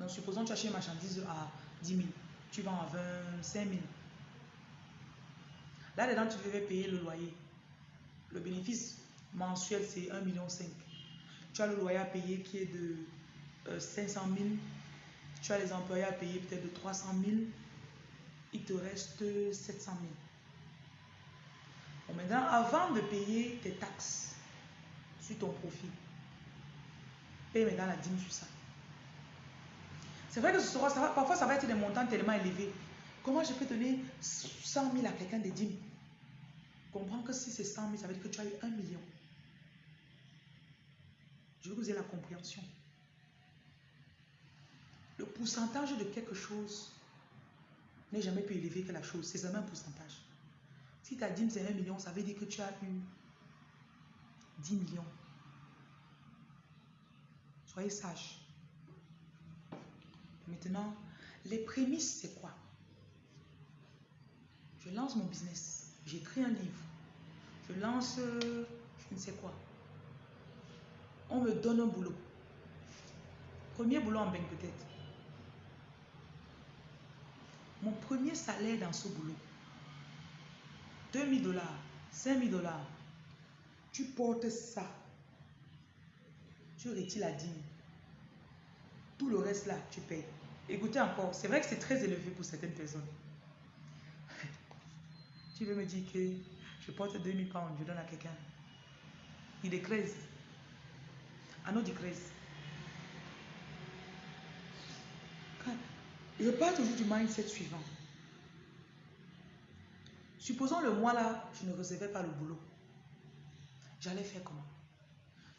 Donc, supposons que tu achètes une marchandise à 10 000. Tu vends à 25 000. Là-dedans, tu devais payer le loyer. Le bénéfice mensuel, c'est 1,5 million. Tu as le loyer à payer qui est de 500 euh, 000. Tu as les employés à payer peut-être de 300 000. Il te reste 700 000. Bon, maintenant, avant de payer tes taxes sur ton profit, paye maintenant la dîme sur ça. C'est vrai que ce sera, parfois ça va être des montants tellement élevés. Comment je peux donner 100 000 à quelqu'un de dîmes Comprends que si c'est 100 000, ça veut dire que tu as eu 1 million. Je veux vous ayez la compréhension. Le pourcentage de quelque chose n'est jamais plus élevé que la chose. C'est seulement un pourcentage. Si ta dîme c'est 1 million, ça veut dire que tu as eu 10 millions. Soyez sages. Maintenant, les prémices, c'est quoi? Je lance mon business. J'écris un livre. Je lance, euh, je ne sais quoi. On me donne un boulot. Premier boulot en banque peut-être. Mon premier salaire dans ce boulot. 2000 dollars, 5000 dollars. Tu portes ça. Tu retires la dîme. Tout le reste là, tu payes. Écoutez encore, c'est vrai que c'est très élevé pour certaines personnes. Tu veux me dire que je porte 2000 pounds, je donne à quelqu'un. Il décrèse. Autre décrèse. Je parle toujours du mindset suivant. Supposons le mois là, je ne recevais pas le boulot. J'allais faire comment?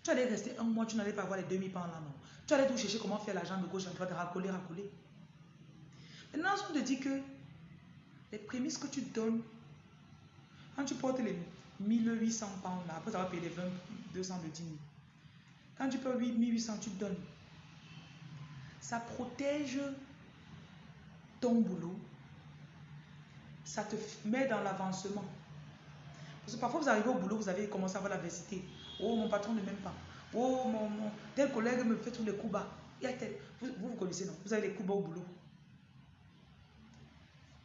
Tu allais rester un mois, tu n'allais pas avoir les 2000 pounds là, non. Tu allais tout chercher comment faire l'argent de gauche à droite, racoler, racoler. Maintenant, on te dit que les prémices que tu donnes, quand tu portes les 1800 pounds là, après avoir payé les 20, 200 de 10 000, quand tu payes 1800, tu donnes. Ça protège ton boulot. Ça te met dans l'avancement. Parce que parfois, vous arrivez au boulot, vous avez commencé à avoir l'adversité. Oh, mon patron ne m'aime pas. Oh, mon, tel collègue me fait tous les coups bas. Vous, vous, connaissez, non? Vous avez les coups bas au boulot.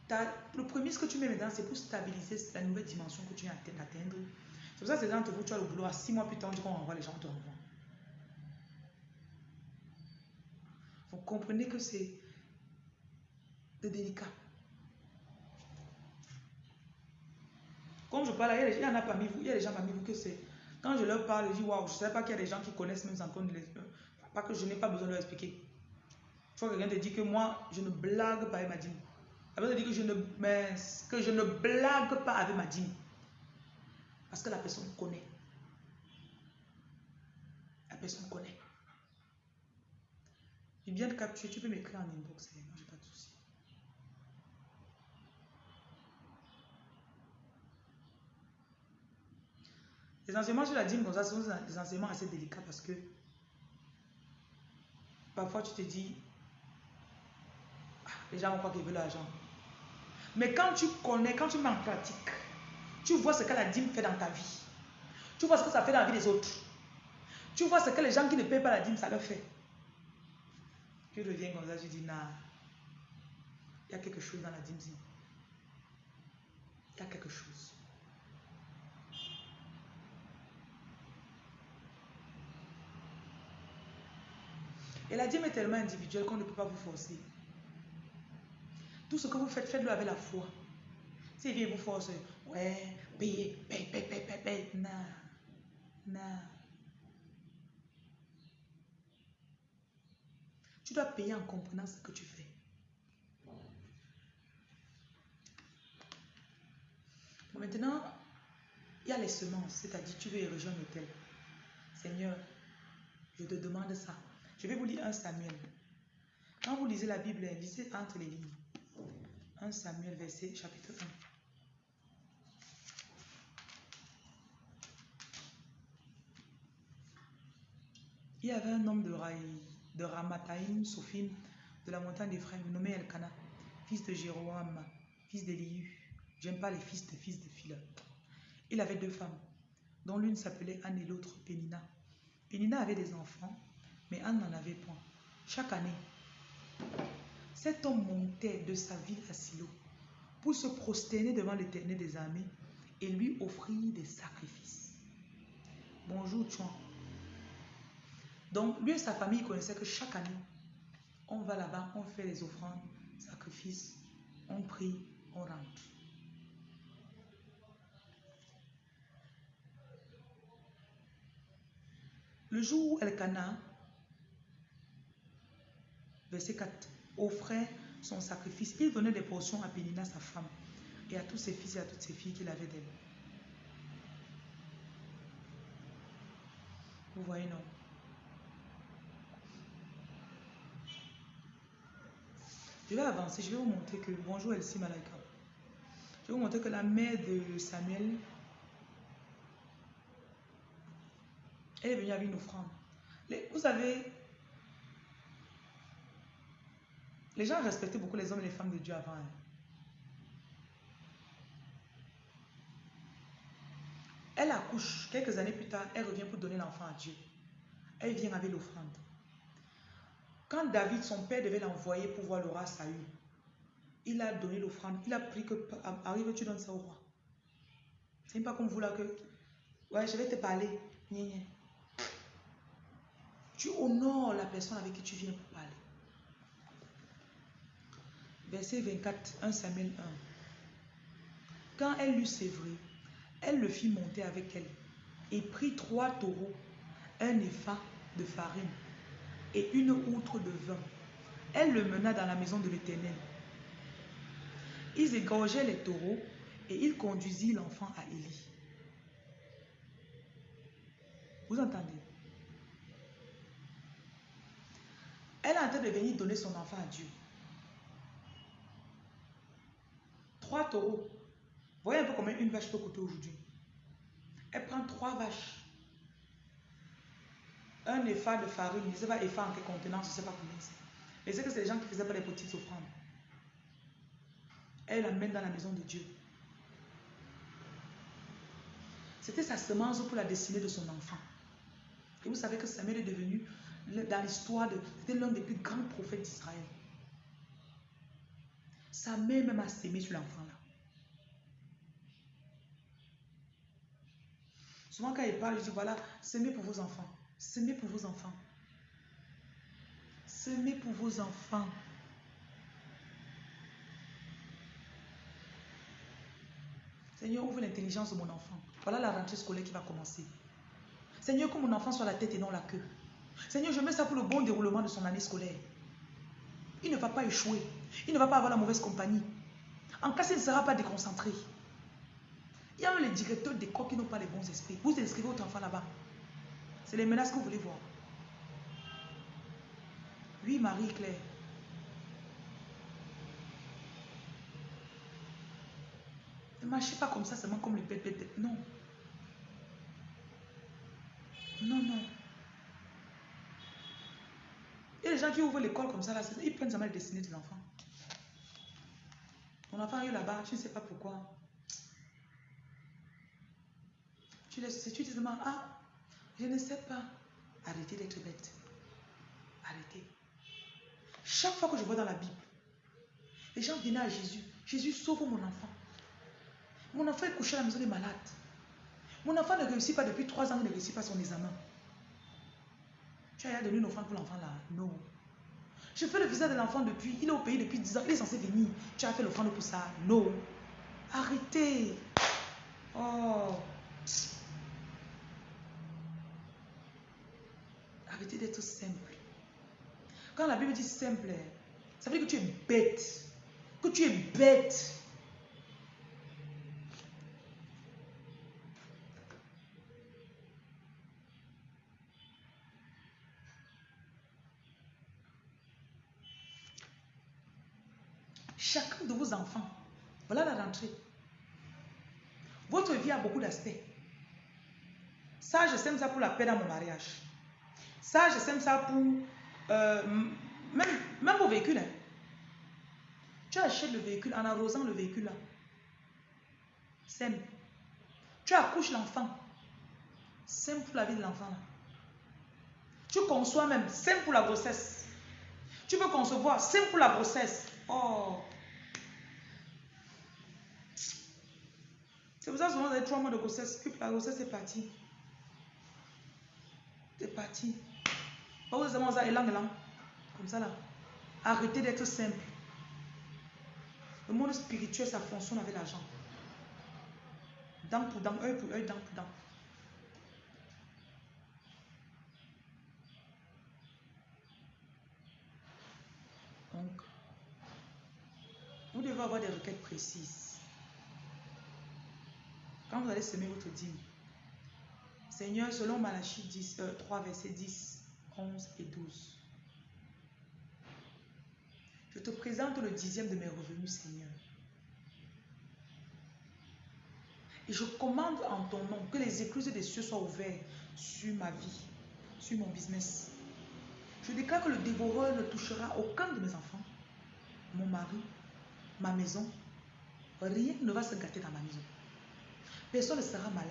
Le premier, ce que tu mets maintenant, c'est pour stabiliser la nouvelle dimension que tu viens d'atteindre. C'est pour ça que c'est entre vous, tu as le boulot. À six mois plus tard, on renvoie les gens, te renvoient. Vous comprenez que c'est délicat. Comme je parle, il y en a parmi vous, il y a des gens parmi vous que c'est quand je leur parle, je dis waouh, je ne sais pas qu'il y a des gens qui connaissent même encore les... Pas que je n'ai pas besoin de leur expliquer. Il faut que quelqu'un te dise que moi, je ne blague pas avec ma dîme. Elle te dire que je, ne, que je ne blague pas avec ma dîme. Parce que la personne connaît. La personne connaît. Je viens de capturer, tu peux m'écrire en inbox, moi j'ai pas de souci. Les enseignements sur la dîme, comme ça, sont des enseignements assez délicats parce que parfois tu te dis, ah, les gens vont croire qu'ils veulent l'argent. Mais quand tu connais, quand tu mets en pratique, tu vois ce que la dîme fait dans ta vie. Tu vois ce que ça fait dans la vie des autres. Tu vois ce que les gens qui ne payent pas la dîme, ça leur fait. Tu reviens comme ça, tu dis, non, il y a quelque chose dans la dîme. Il y a quelque chose. Et la dîme est tellement individuelle qu'on ne peut pas vous forcer. Tout ce que vous faites, faites-le avec la foi. Si vient vous force, ouais, payez, paye, paye, paye, paye, paye. Non. Non. Tu dois payer en comprenant ce que tu fais. maintenant, il y a les semences, c'est-à-dire tu veux y rejoindre l'hôtel. Seigneur, je te demande ça. Je vais vous lire un Samuel. Quand vous lisez la Bible, lisez entre les lignes. 1 Samuel, verset chapitre 1. Il y avait un homme de, de Ramataïm, de la montagne d'Ephraim, nommé Elkana, fils de Jéroam, fils d'Elihu. J'aime pas les fils de fils de Phila. Il avait deux femmes, dont l'une s'appelait Anne et l'autre Pénina. Pénina avait des enfants, mais Anne n'en avait point. Chaque année, cet homme montait de sa ville à Silo pour se prosterner devant l'éternel des armées et lui offrir des sacrifices. Bonjour, Chouan. Donc, lui et sa famille connaissaient que chaque année, on va là-bas, on fait les offrandes, sacrifices, on prie, on rentre. Le jour où Elkana, verset 4, offrait son sacrifice, il donnait des portions à Pénina, sa femme, et à tous ses fils et à toutes ses filles qu'il avait d'elle. Vous voyez, non? Je vais avancer, je vais vous montrer que, bonjour Elsie Malaika, je vais vous montrer que la mère de Samuel, elle est venue avec une offrande. vous savez, les gens respectaient beaucoup les hommes et les femmes de Dieu avant. Hein. Elle accouche, quelques années plus tard, elle revient pour donner l'enfant à Dieu. Elle vient avec l'offrande. Quand David, son père, devait l'envoyer pour voir le roi Saül, il a donné l'offrande. Il a pris que, arrive, tu donnes ça au roi. C'est pas comme vous là que, ouais, je vais te parler. Tu honores la personne avec qui tu viens pour parler. Verset 24, 1 Samuel 1. Quand elle l'eut sévré, elle le fit monter avec elle et prit trois taureaux, un effa de farine et une outre de vin. Elle le mena dans la maison de l'Éternel. Ils égorgeaient les taureaux et il conduisit l'enfant à Élie. Vous entendez? Elle est de venir donner son enfant à Dieu. Trois taureaux. Voyez un peu combien une vache peut coûter aujourd'hui. Elle prend trois vaches un effort de farine, je ne sais pas effort en quel contenant, je ne sais pas combien c'est. Mais c'est que c'est les gens qui faisaient pas les petites offrandes. Elle l'amène dans la maison de Dieu. C'était sa semence pour la destinée de son enfant. Et vous savez que Samuel est devenu, dans l'histoire, de, c'était l'un des plus grands prophètes d'Israël. Sa mère même a sémé sur l'enfant là. Souvent quand il parle, il dit voilà, sémez pour vos enfants. Semez pour vos enfants. Semez pour vos enfants. Seigneur, ouvre l'intelligence de mon enfant. Voilà la rentrée scolaire qui va commencer. Seigneur, que mon enfant soit la tête et non la queue. Seigneur, je mets ça pour le bon déroulement de son année scolaire. Il ne va pas échouer. Il ne va pas avoir la mauvaise compagnie. En cas, il ne sera pas déconcentré. Il y a les directeurs d'école qui n'ont pas les bons esprits. Vous inscrivez votre enfant là-bas. C'est les menaces que vous voulez voir. Oui, Marie-Claire. Ne marchez pas comme ça, seulement comme les bêtes, Non. Non, non. Il y a des gens qui ouvrent l'école comme ça, là, ils prennent seulement les destinées des enfants. Ton enfant est là-bas, tu ne sais pas pourquoi. Tu laisses, tu dis seulement, ah, je ne sais pas. Arrêtez d'être bête. Arrêtez. Chaque fois que je vois dans la Bible, les gens venaient à Jésus. Jésus sauve mon enfant. Mon enfant est couché à la maison des malades. Mon enfant ne réussit pas depuis trois ans, il ne réussit pas son examen. Tu as donné une offrande pour l'enfant là? Non. Je fais le visa de l'enfant depuis, il est au pays depuis 10 ans, il est censé venir. Tu as fait l'offrande pour ça Non. Arrêtez. Oh. Arrêtez d'être simple. Quand la Bible dit simple, ça veut dire que tu es bête. Que tu es bête. Chacun de vos enfants, voilà la rentrée. Votre vie a beaucoup d'aspects. Ça, je sème ça pour la paix dans mon mariage. Ça, je sème ça pour... Euh, même, même vos véhicules. Hein. Tu achètes le véhicule en arrosant le véhicule là. Sème. Tu accouches l'enfant. Sème pour la vie de l'enfant. Tu conçois même. Sème pour la grossesse. Tu veux concevoir. Sème pour la grossesse. Oh. C'est pour ça souvent, avez trois mois de grossesse, la grossesse est partie. C'est parti. Pas vous ça, élan, élan. Comme ça là. Arrêtez d'être simple. Le monde spirituel, ça fonctionne avec l'argent. Dent pour dent, œil pour œil, dent pour dent. Donc, vous devez avoir des requêtes précises. Quand vous allez semer votre dîme, Seigneur, selon Malachie 10, 3, versets 10, 11 et 12, je te présente le dixième de mes revenus, Seigneur. Et je commande en ton nom que les écluses des cieux soient ouvertes sur ma vie, sur mon business. Je déclare que le dévoreur ne touchera aucun de mes enfants, mon mari, ma maison. Rien ne va se gâter dans ma maison. Personne ne sera malade.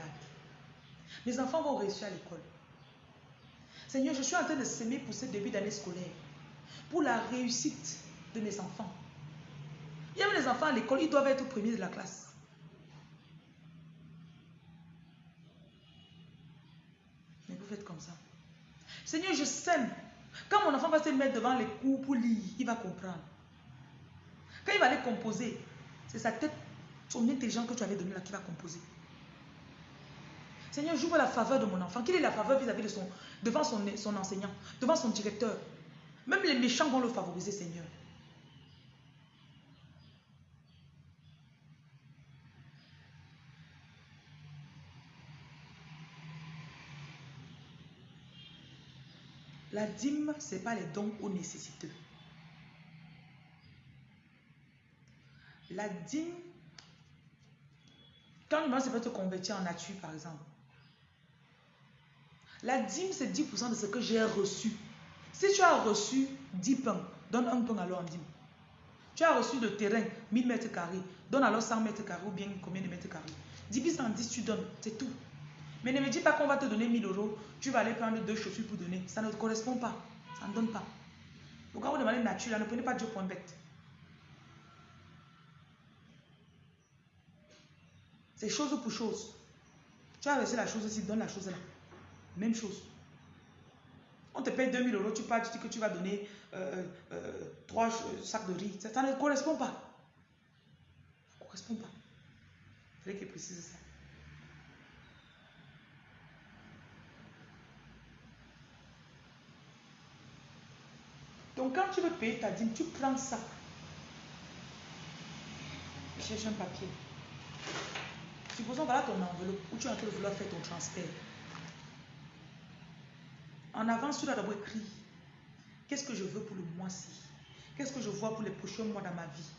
Mes enfants vont réussir à l'école. Seigneur, je suis en train de s'aimer pour ce début d'année scolaire, pour la réussite de mes enfants. Il y a les enfants à l'école, ils doivent être premiers de la classe. Mais vous faites comme ça. Seigneur, je sème. Quand mon enfant va se mettre devant les cours pour lire, il va comprendre. Quand il va aller composer, c'est sa tête, son intelligence que tu avais donné là qui va composer. Seigneur, j'ouvre la faveur de mon enfant. Quelle est la faveur vis-à-vis de son, devant son, son enseignant, devant son directeur? Même les méchants vont le favoriser, Seigneur. La dîme, ce n'est pas les dons aux nécessiteux. La dîme, quand le peut te convertir en nature, par exemple. La dîme, c'est 10% de ce que j'ai reçu. Si tu as reçu 10 pains, donne un pain alors en dîme. Tu as reçu de terrain, 1000 mètres carrés, donne alors 100 mètres carrés ou bien combien de mètres carrés. 10 en 10, tu donnes, c'est tout. Mais ne me dis pas qu'on va te donner 1000 euros, tu vas aller prendre deux chaussures pour donner. Ça ne te correspond pas. Ça ne donne pas. Pourquoi vous demandez nature, ne prenez pas Dieu pour un bête. C'est chose pour chose. Tu as reçu la chose ici, donne la chose là. Même chose. On te paye 2000 euros, tu pars, tu dis que tu vas donner euh, euh, trois sacs de riz. Ça, ne correspond pas. Ça ne correspond pas. Il fallait qu'il précise ça. Donc quand tu veux payer ta dîme, tu prends ça. Cherche un papier. Supposons voilà ton enveloppe où tu es en train de vouloir faire ton transfert. En avance, tu dois d'abord écrire qu'est-ce que je veux pour le mois-ci? Qu'est-ce que je vois pour les prochains mois dans ma vie?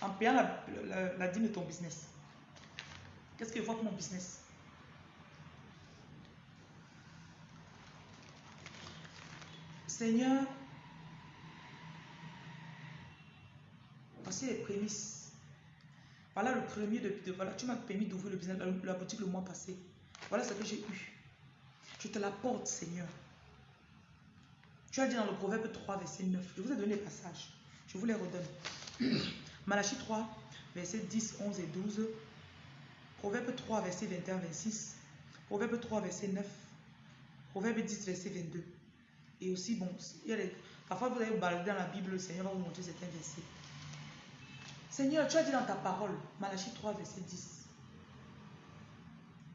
En payant la, la dîme de ton business. Qu'est-ce que je vois pour mon business? Seigneur, voici les prémices. Voilà le premier de, voilà, tu m'as permis d'ouvrir le business, la, boutique le mois passé. Voilà ce que j'ai eu. Je te l'apporte, Seigneur. Tu as dit dans le Proverbe 3, verset 9. Je vous ai donné les passages. Je vous les redonne. Malachie 3, verset 10, 11 et 12. Proverbe 3, verset 21, 26. Proverbe 3, verset 9. Proverbe 10, verset 22. Et aussi, bon, il y a parfois vous allez balader dans la Bible, le Seigneur va vous montrer certains versets. Seigneur, tu as dit dans ta parole, Malachie 3, verset 10,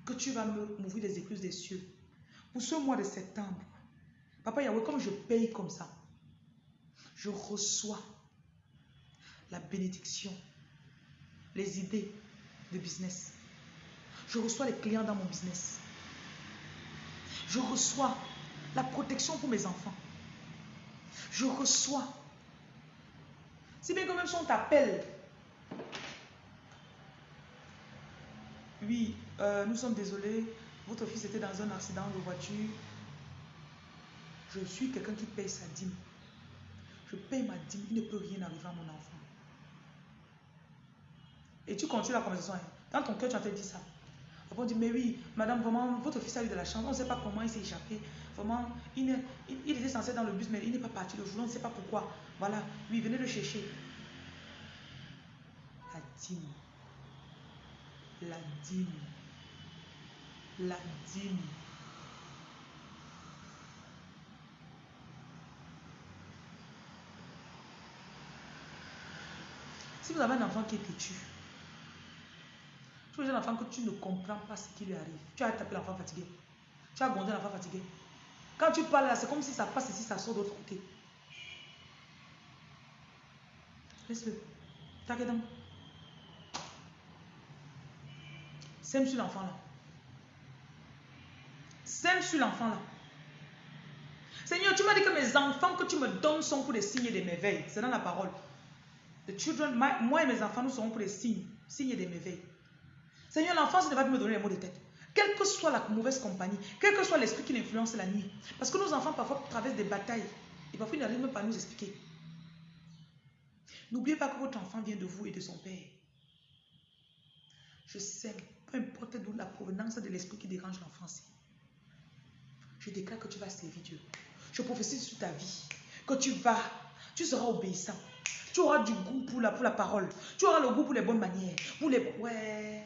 que tu vas m'ouvrir les écluses des cieux. Pour ce mois de septembre, Papa Yahweh, comme je paye comme ça, je reçois la bénédiction, les idées de business. Je reçois les clients dans mon business. Je reçois la protection pour mes enfants. Je reçois. Si bien que même si on oui, euh, nous sommes désolés, votre fils était dans un accident de voiture. Je suis quelqu'un qui paye sa dîme. Je paye ma dîme, il ne peut rien arriver à mon enfant. Et tu continues la conversation. Hein. Dans ton cœur, tu as fait dit ça. On dit, mais oui, madame, vraiment, votre fils a eu de la chance. On ne sait pas comment il s'est échappé. Vraiment, il, était censé dans le bus, mais il n'est pas parti le jour. On ne sait pas pourquoi. Voilà, oui, venez le chercher. La dîme. La dîme. La dîme. Si vous avez un enfant qui est têtu, tu es un enfant que tu ne comprends pas ce qui lui arrive. Tu as tapé l'enfant fatigué. Tu as grondé l'enfant fatigué. Quand tu parles là, c'est comme si ça passe ici, ça sort de l'autre côté. Laisse-le. T'inquiète. Sème sur l'enfant là. Sème sur l'enfant là. Seigneur, tu m'as dit que mes enfants que tu me donnes sont pour des signes et des merveilles. C'est dans la parole. Moi et mes enfants, nous serons pour des signes, signes et des merveilles. Seigneur, l'enfance ne va me donner les mots de tête. Quelle que soit la mauvaise compagnie, quel que soit l'esprit qui l'influence la nuit. Parce que nos enfants parfois traversent des batailles. Et parfois ils n'arrivent même pas à nous expliquer. N'oubliez pas que votre enfant vient de vous et de son père. Je sais, peu importe d'où la provenance de l'esprit qui dérange l'enfance. Je déclare que tu vas servir Dieu. Je prophétise sur ta vie que tu vas, tu seras obéissant. Tu auras du goût pour la, pour la parole. Tu auras le goût pour les bonnes manières. Pour les... Ouais.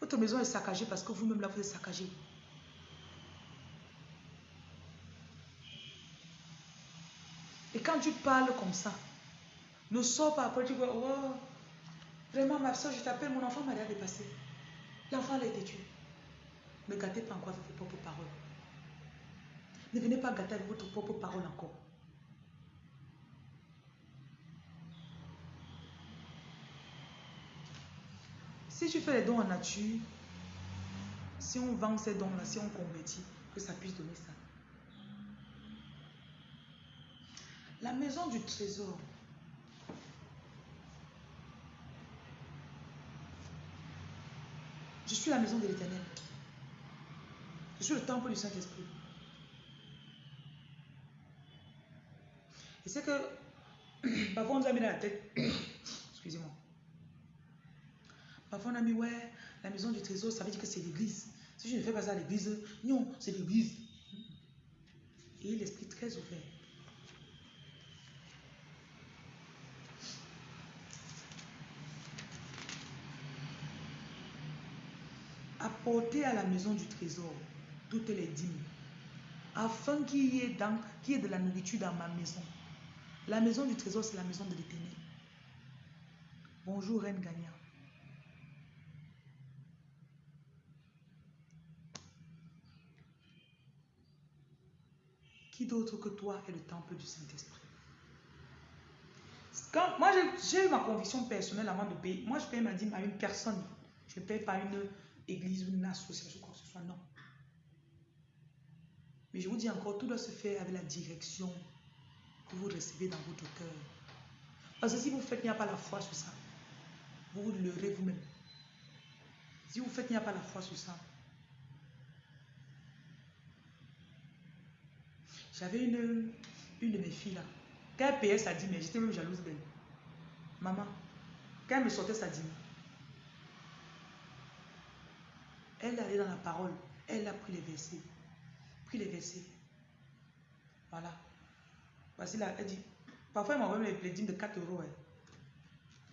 Votre maison est saccagée parce que vous-même là, vous êtes saccagé. Et quand tu parles comme ça, ne sors pas après, tu vois, oh, vraiment ma soeur, je t'appelle, mon enfant m'a l'air dépassé. L'enfant a été tué. Ne gâtez pas encore avec vos propres paroles. Ne venez pas gâter votre propre parole encore. Si tu fais les dons en nature, si on vend ces dons-là, si on convertit, que ça puisse donner ça. La maison du trésor. Je suis la maison de l'éternel. Je suis le temple du Saint-Esprit. Et c'est que, parfois on nous a mis dans la tête, excusez-moi, Parfois, on a mis, ouais, la maison du trésor, ça veut dire que c'est l'église. Si je ne fais pas ça à l'église, non, c'est l'église. Et l'esprit très ouvert. Apporter à la maison du trésor toutes les dîmes, afin qu'il y, ait y ait de la nourriture dans ma maison. La maison du trésor, c'est la maison de l'éternel. Bonjour, Reine Gagnant. Qui d'autre que toi est le temple du Saint-Esprit? Moi, j'ai eu ma conviction personnelle avant de payer. Moi, je paye ma dîme à une personne. Je ne paye pas une église ou une association, quoi que ce soit. Non. Mais je vous dis encore, tout doit se faire avec la direction que vous recevez dans votre cœur. Parce que si vous faites, il n'y a pas la foi sur ça. Vous vous leurrez vous-même. Si vous faites, il n'y a pas la foi sur ça. J'avais une, une de mes filles là. Quand elle payait sa dîme, j'étais même jalouse d'elle. Maman, quand elle me sortait sa dîme, elle allait dans la parole. Elle a pris les versets. Les versets. Voilà. Voici là, elle dit, parfois elle m'envoie les dîmes de 4 euros.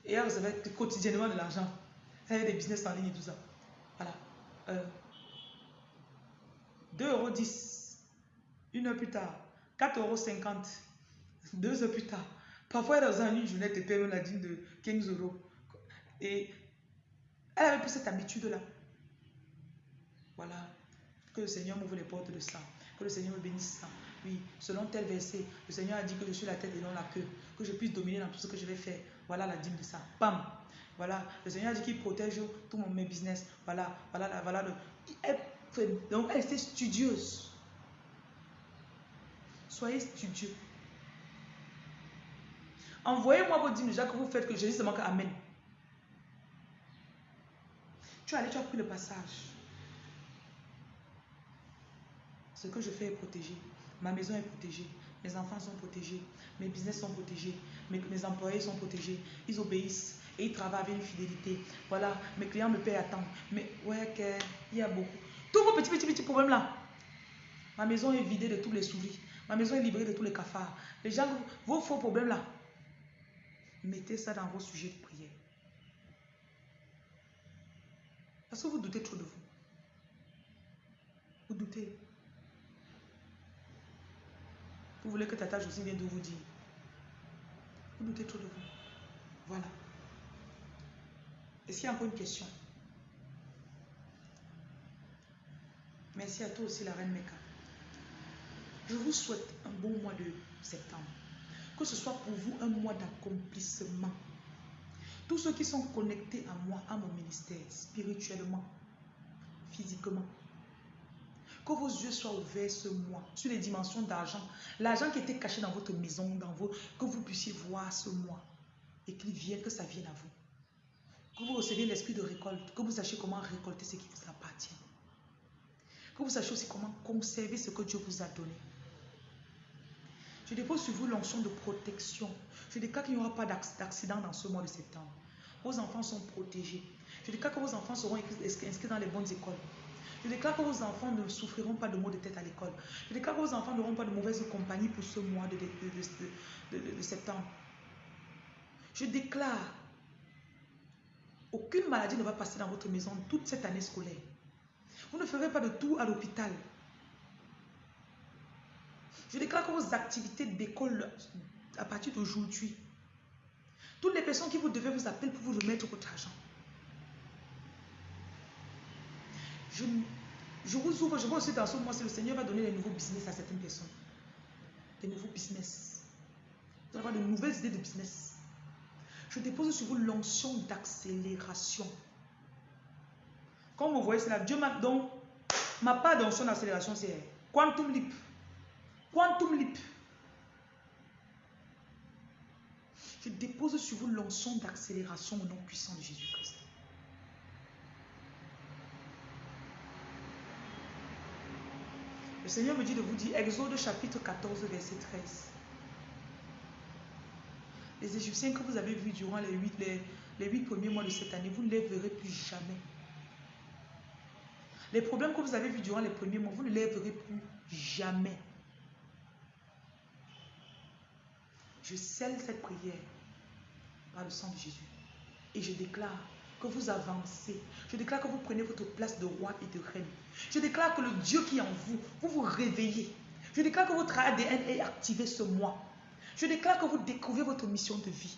Et elle recevait quotidiennement de l'argent. Elle avait des business en ligne et tout ça. Voilà. Euh, 2,10 euros. Une heure plus tard. 4,50 euros. Deux heures plus tard. Parfois, dans une journée, tu payes la dîme de 15 euros. Et elle avait pris cette habitude-là. Voilà. Que le Seigneur m'ouvre les portes de ça. Que le Seigneur me bénisse ça. Oui, selon tel verset, le Seigneur a dit que je suis la tête et non la queue. Que je puisse dominer dans tout ce que je vais faire. Voilà la dîme de ça. Pam. Voilà. Le Seigneur a dit qu'il protège tout mon business. Voilà. Voilà. Voilà. Donc, elle était studieuse. Soyez studieux. Envoyez-moi vos dîmes déjà que vous faites que Jésus se manque. Amen. Tu es allé, tu as pris le passage. Ce que je fais est protégé. Ma maison est protégée. Mes enfants sont protégés. Mes business sont protégés. Mes, employés sont protégés. Ils obéissent et ils travaillent avec une fidélité. Voilà, mes clients me payent à temps. Mais ouais, il y a beaucoup. Tous vos petits, petits, petits problèmes là. Ma maison est vidée de tous les souris. Ma maison est libérée de tous les cafards. Les gens, vos faux problèmes là, mettez ça dans vos sujets de prière. Parce que vous doutez trop de vous. Vous doutez. Vous voulez que Tata Josie vienne de vous dire. Vous doutez trop de vous. Voilà. Est-ce qu'il y a encore une question? Merci à toi aussi, la reine Meka. Je vous souhaite un bon mois de septembre. Que ce soit pour vous un mois d'accomplissement. Tous ceux qui sont connectés à moi, à mon ministère, spirituellement, physiquement, que vos yeux soient ouverts ce mois sur les dimensions d'argent. L'argent qui était caché dans votre maison, dans vos, que vous puissiez voir ce mois. Et qu'il vienne, que ça vienne à vous. Que vous receviez l'esprit de récolte. Que vous sachiez comment récolter ce qui vous appartient. Que vous sachiez aussi comment conserver ce que Dieu vous a donné. Je dépose sur vous l'onction de protection. Je déclare qu'il n'y aura pas d'accident dans ce mois de septembre. Vos enfants sont protégés. Je déclare que vos enfants seront inscrits dans les bonnes écoles. Je déclare que vos enfants ne souffriront pas de maux de tête à l'école. Je déclare que vos enfants n'auront pas de mauvaise compagnie pour ce mois de, septembre. Je déclare, aucune maladie ne va passer dans votre maison toute cette année scolaire. Vous ne ferez pas de tout à l'hôpital. Je déclare que vos activités d'école à partir d'aujourd'hui, toutes les personnes qui vous devez vous appeler pour vous remettre votre argent. Je, je vous ouvre, je vois aussi dans ce mois, le Seigneur va donner des nouveaux business à certaines personnes. Des nouveaux business. Vous allez avoir de nouvelles idées de business. Je dépose sur vous l'onction d'accélération. Comme vous voyez cela, Dieu m'a donc, ma part d'onction d'accélération, c'est Quantum Leap. Quantum Leap. Je dépose sur vous l'onction d'accélération au nom puissant de Jésus-Christ. Le Seigneur me dit de vous dire, Exode chapitre 14, verset 13. Les Égyptiens que vous avez vus durant les huit, les, les premiers mois de cette année, vous ne les verrez plus jamais. Les problèmes que vous avez vus durant les premiers mois, vous ne les verrez plus jamais. Je scelle cette prière par le sang de Jésus. Et je déclare que vous avancez. Je déclare que vous prenez votre place de roi et de reine. Je déclare que le Dieu qui est en vous, vous vous réveillez. Je déclare que votre ADN est activé ce mois. Je déclare que vous découvrez votre mission de vie.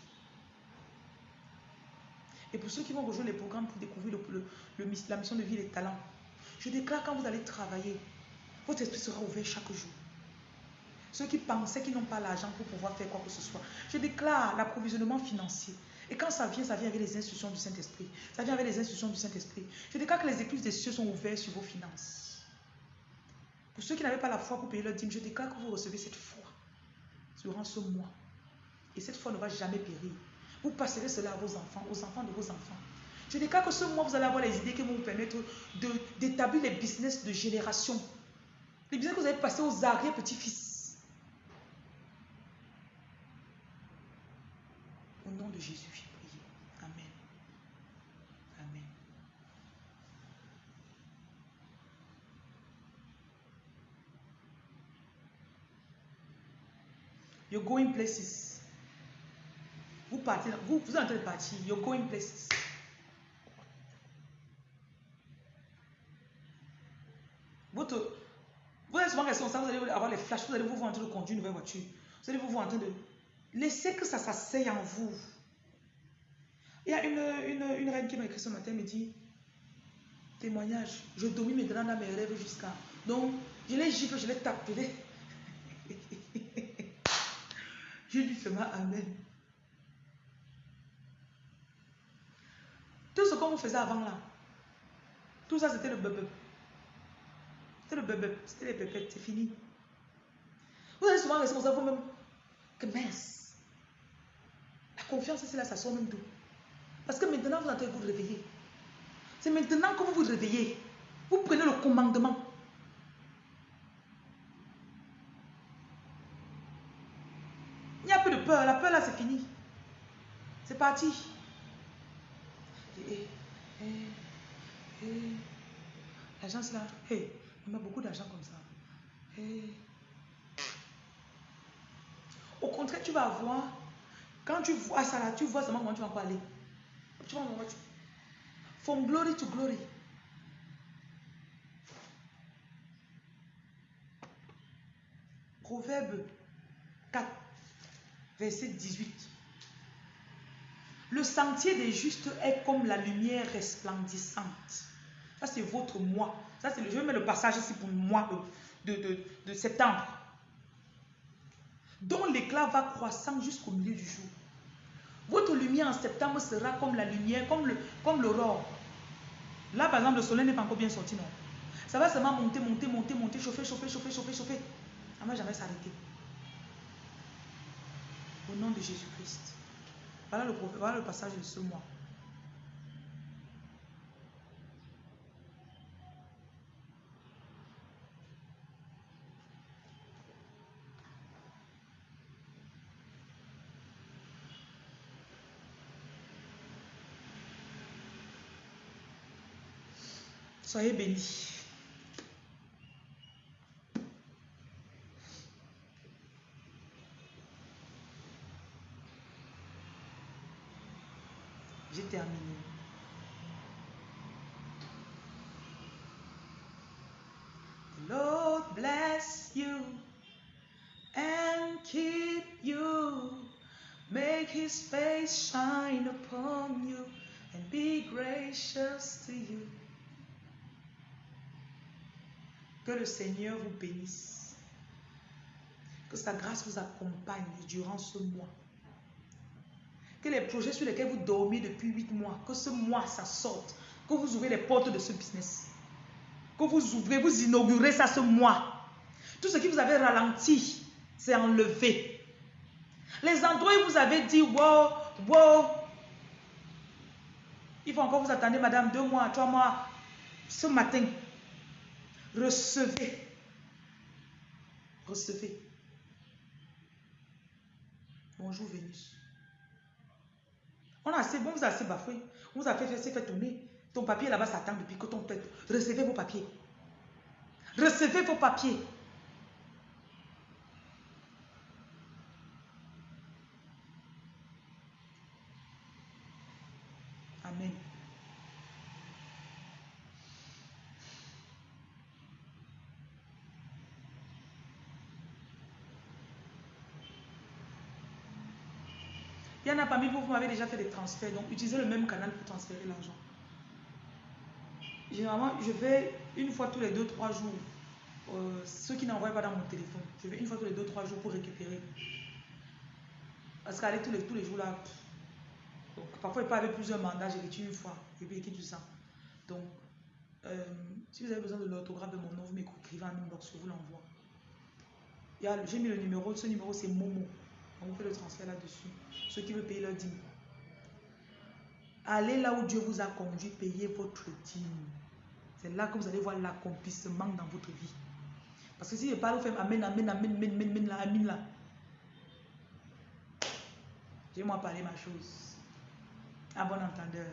Et pour ceux qui vont rejoindre les programmes pour découvrir la mission de vie et les talents, je déclare quand vous allez travailler, votre esprit sera ouvert chaque jour. Ceux qui pensaient qu'ils n'ont pas l'argent pour pouvoir faire quoi que ce soit, je déclare l'approvisionnement financier. Et quand ça vient, ça vient avec les instructions du Saint-Esprit. Ça vient avec les instructions du Saint-Esprit. Je déclare que les écluses des cieux sont ouvertes sur vos finances. Pour ceux qui n'avaient pas la foi pour payer leur dîme, je déclare que vous recevez cette foi durant ce mois. Et cette foi ne va jamais périr. Vous passerez cela à vos enfants, aux enfants de vos enfants. Je déclare que ce mois, vous allez avoir les idées qui vont vous permettre d'établir les business de génération. Les business que vous allez passer aux arrière petits-fils. de Jésus, j'ai prié. Amen. Amen. You're going places. Vous partez, vous, vous êtes en train de partir. You're going places. Votre, vous êtes souvent responsable, vous allez avoir les flashs, vous allez vous voir en train de conduire une nouvelle voiture. Vous allez vous voir en train de laisser que ça s'asseye en vous. Il y a une, une, une reine qui m'a écrit ce matin, elle me dit, témoignage, je domine maintenant dans mes rêves jusqu'à... Donc, je les gifle, je les tape, je les... je dis seulement Amen. Tout ce qu'on vous faisait avant là, tout ça c'était le bebe. C'était le bebe, c'était les pépettes, c'est fini. Vous êtes souvent responsable vous-même que mince. La confiance, c'est là, ça sort même d'où Parce que maintenant, vous entendez vous réveiller. C'est maintenant que vous vous réveillez. Vous prenez le commandement. Il n'y a plus de peur. La peur, là, c'est fini. C'est parti. Et, et, et, L'agence, là, hey, on a beaucoup d'argent comme ça. Au contraire, tu vas voir, quand tu vois ça là, tu vois seulement comment tu vas aller. Tu comment tu... From glory to glory. Proverbe 4, verset 18. Le sentier des justes est comme la lumière resplendissante. Ça, c'est votre moi. Ça, c'est le, je mettre le passage ici pour moi de, de, de septembre. Dont l'éclat va croissant jusqu'au milieu du jour. Votre lumière en septembre sera comme la lumière, comme l'aurore. Le, comme Là, par exemple, le soleil n'est pas encore bien sorti, non. Ça va seulement monter, monter, monter, monter, chauffer, chauffer, chauffer, chauffer, chauffer. Ça ne va jamais s'arrêter. Au nom de Jésus-Christ. Voilà le, voilà le passage de ce mois. Soyez bénis. J'ai terminé. The Lord bless you and keep you. Make his shine upon you and be gracious to you. Que le Seigneur vous bénisse. Que sa grâce vous accompagne durant ce mois. Que les projets sur lesquels vous dormez depuis huit mois, que ce mois, ça sorte. Que vous ouvrez les portes de ce business. Que vous ouvrez, vous inaugurez ça ce mois. Tout ce qui vous avait ralenti, c'est enlevé. Les endroits où vous avez dit, wow, wow, il faut encore vous attendre, madame, deux mois, trois mois. Ce matin, recevez. Recevez. Bonjour Vénus. On a assez, bon, vous avez assez bafoué. On vous a fait faire, fait tourner. Ton papier là-bas s'attend depuis que ton tête. Recevez vos papiers. Recevez vos papiers. Amen. Il y en a parmi vous, vous m'avez déjà fait des transferts, donc utilisez le même canal pour transférer l'argent. Généralement, je vais une fois tous les 2-3 jours. Euh, ceux qui n'envoient pas dans mon téléphone, je vais une fois tous les 2-3 jours pour récupérer. Parce qu'aller tous les, tous les jours là, donc, parfois il peut avoir plusieurs mandats, j'ai vécu une fois, et puis tout ça. Donc, euh, si vous avez besoin de l'autographe de mon nom, vous m'écrivez en inbox, je vous l'envoie. J'ai mis le numéro, ce numéro c'est Momo. On vous fait le transfert là-dessus. Ceux qui veulent payer leur dîme. Allez là où Dieu vous a conduit, payez votre dîme. C'est là que vous allez voir l'accomplissement dans votre vie. Parce que si je parle, vous faites Amen, Amen, Amen, Amen, Amen, Amen, là, Amen, là. J'ai moi parler ma chose. À bon entendeur.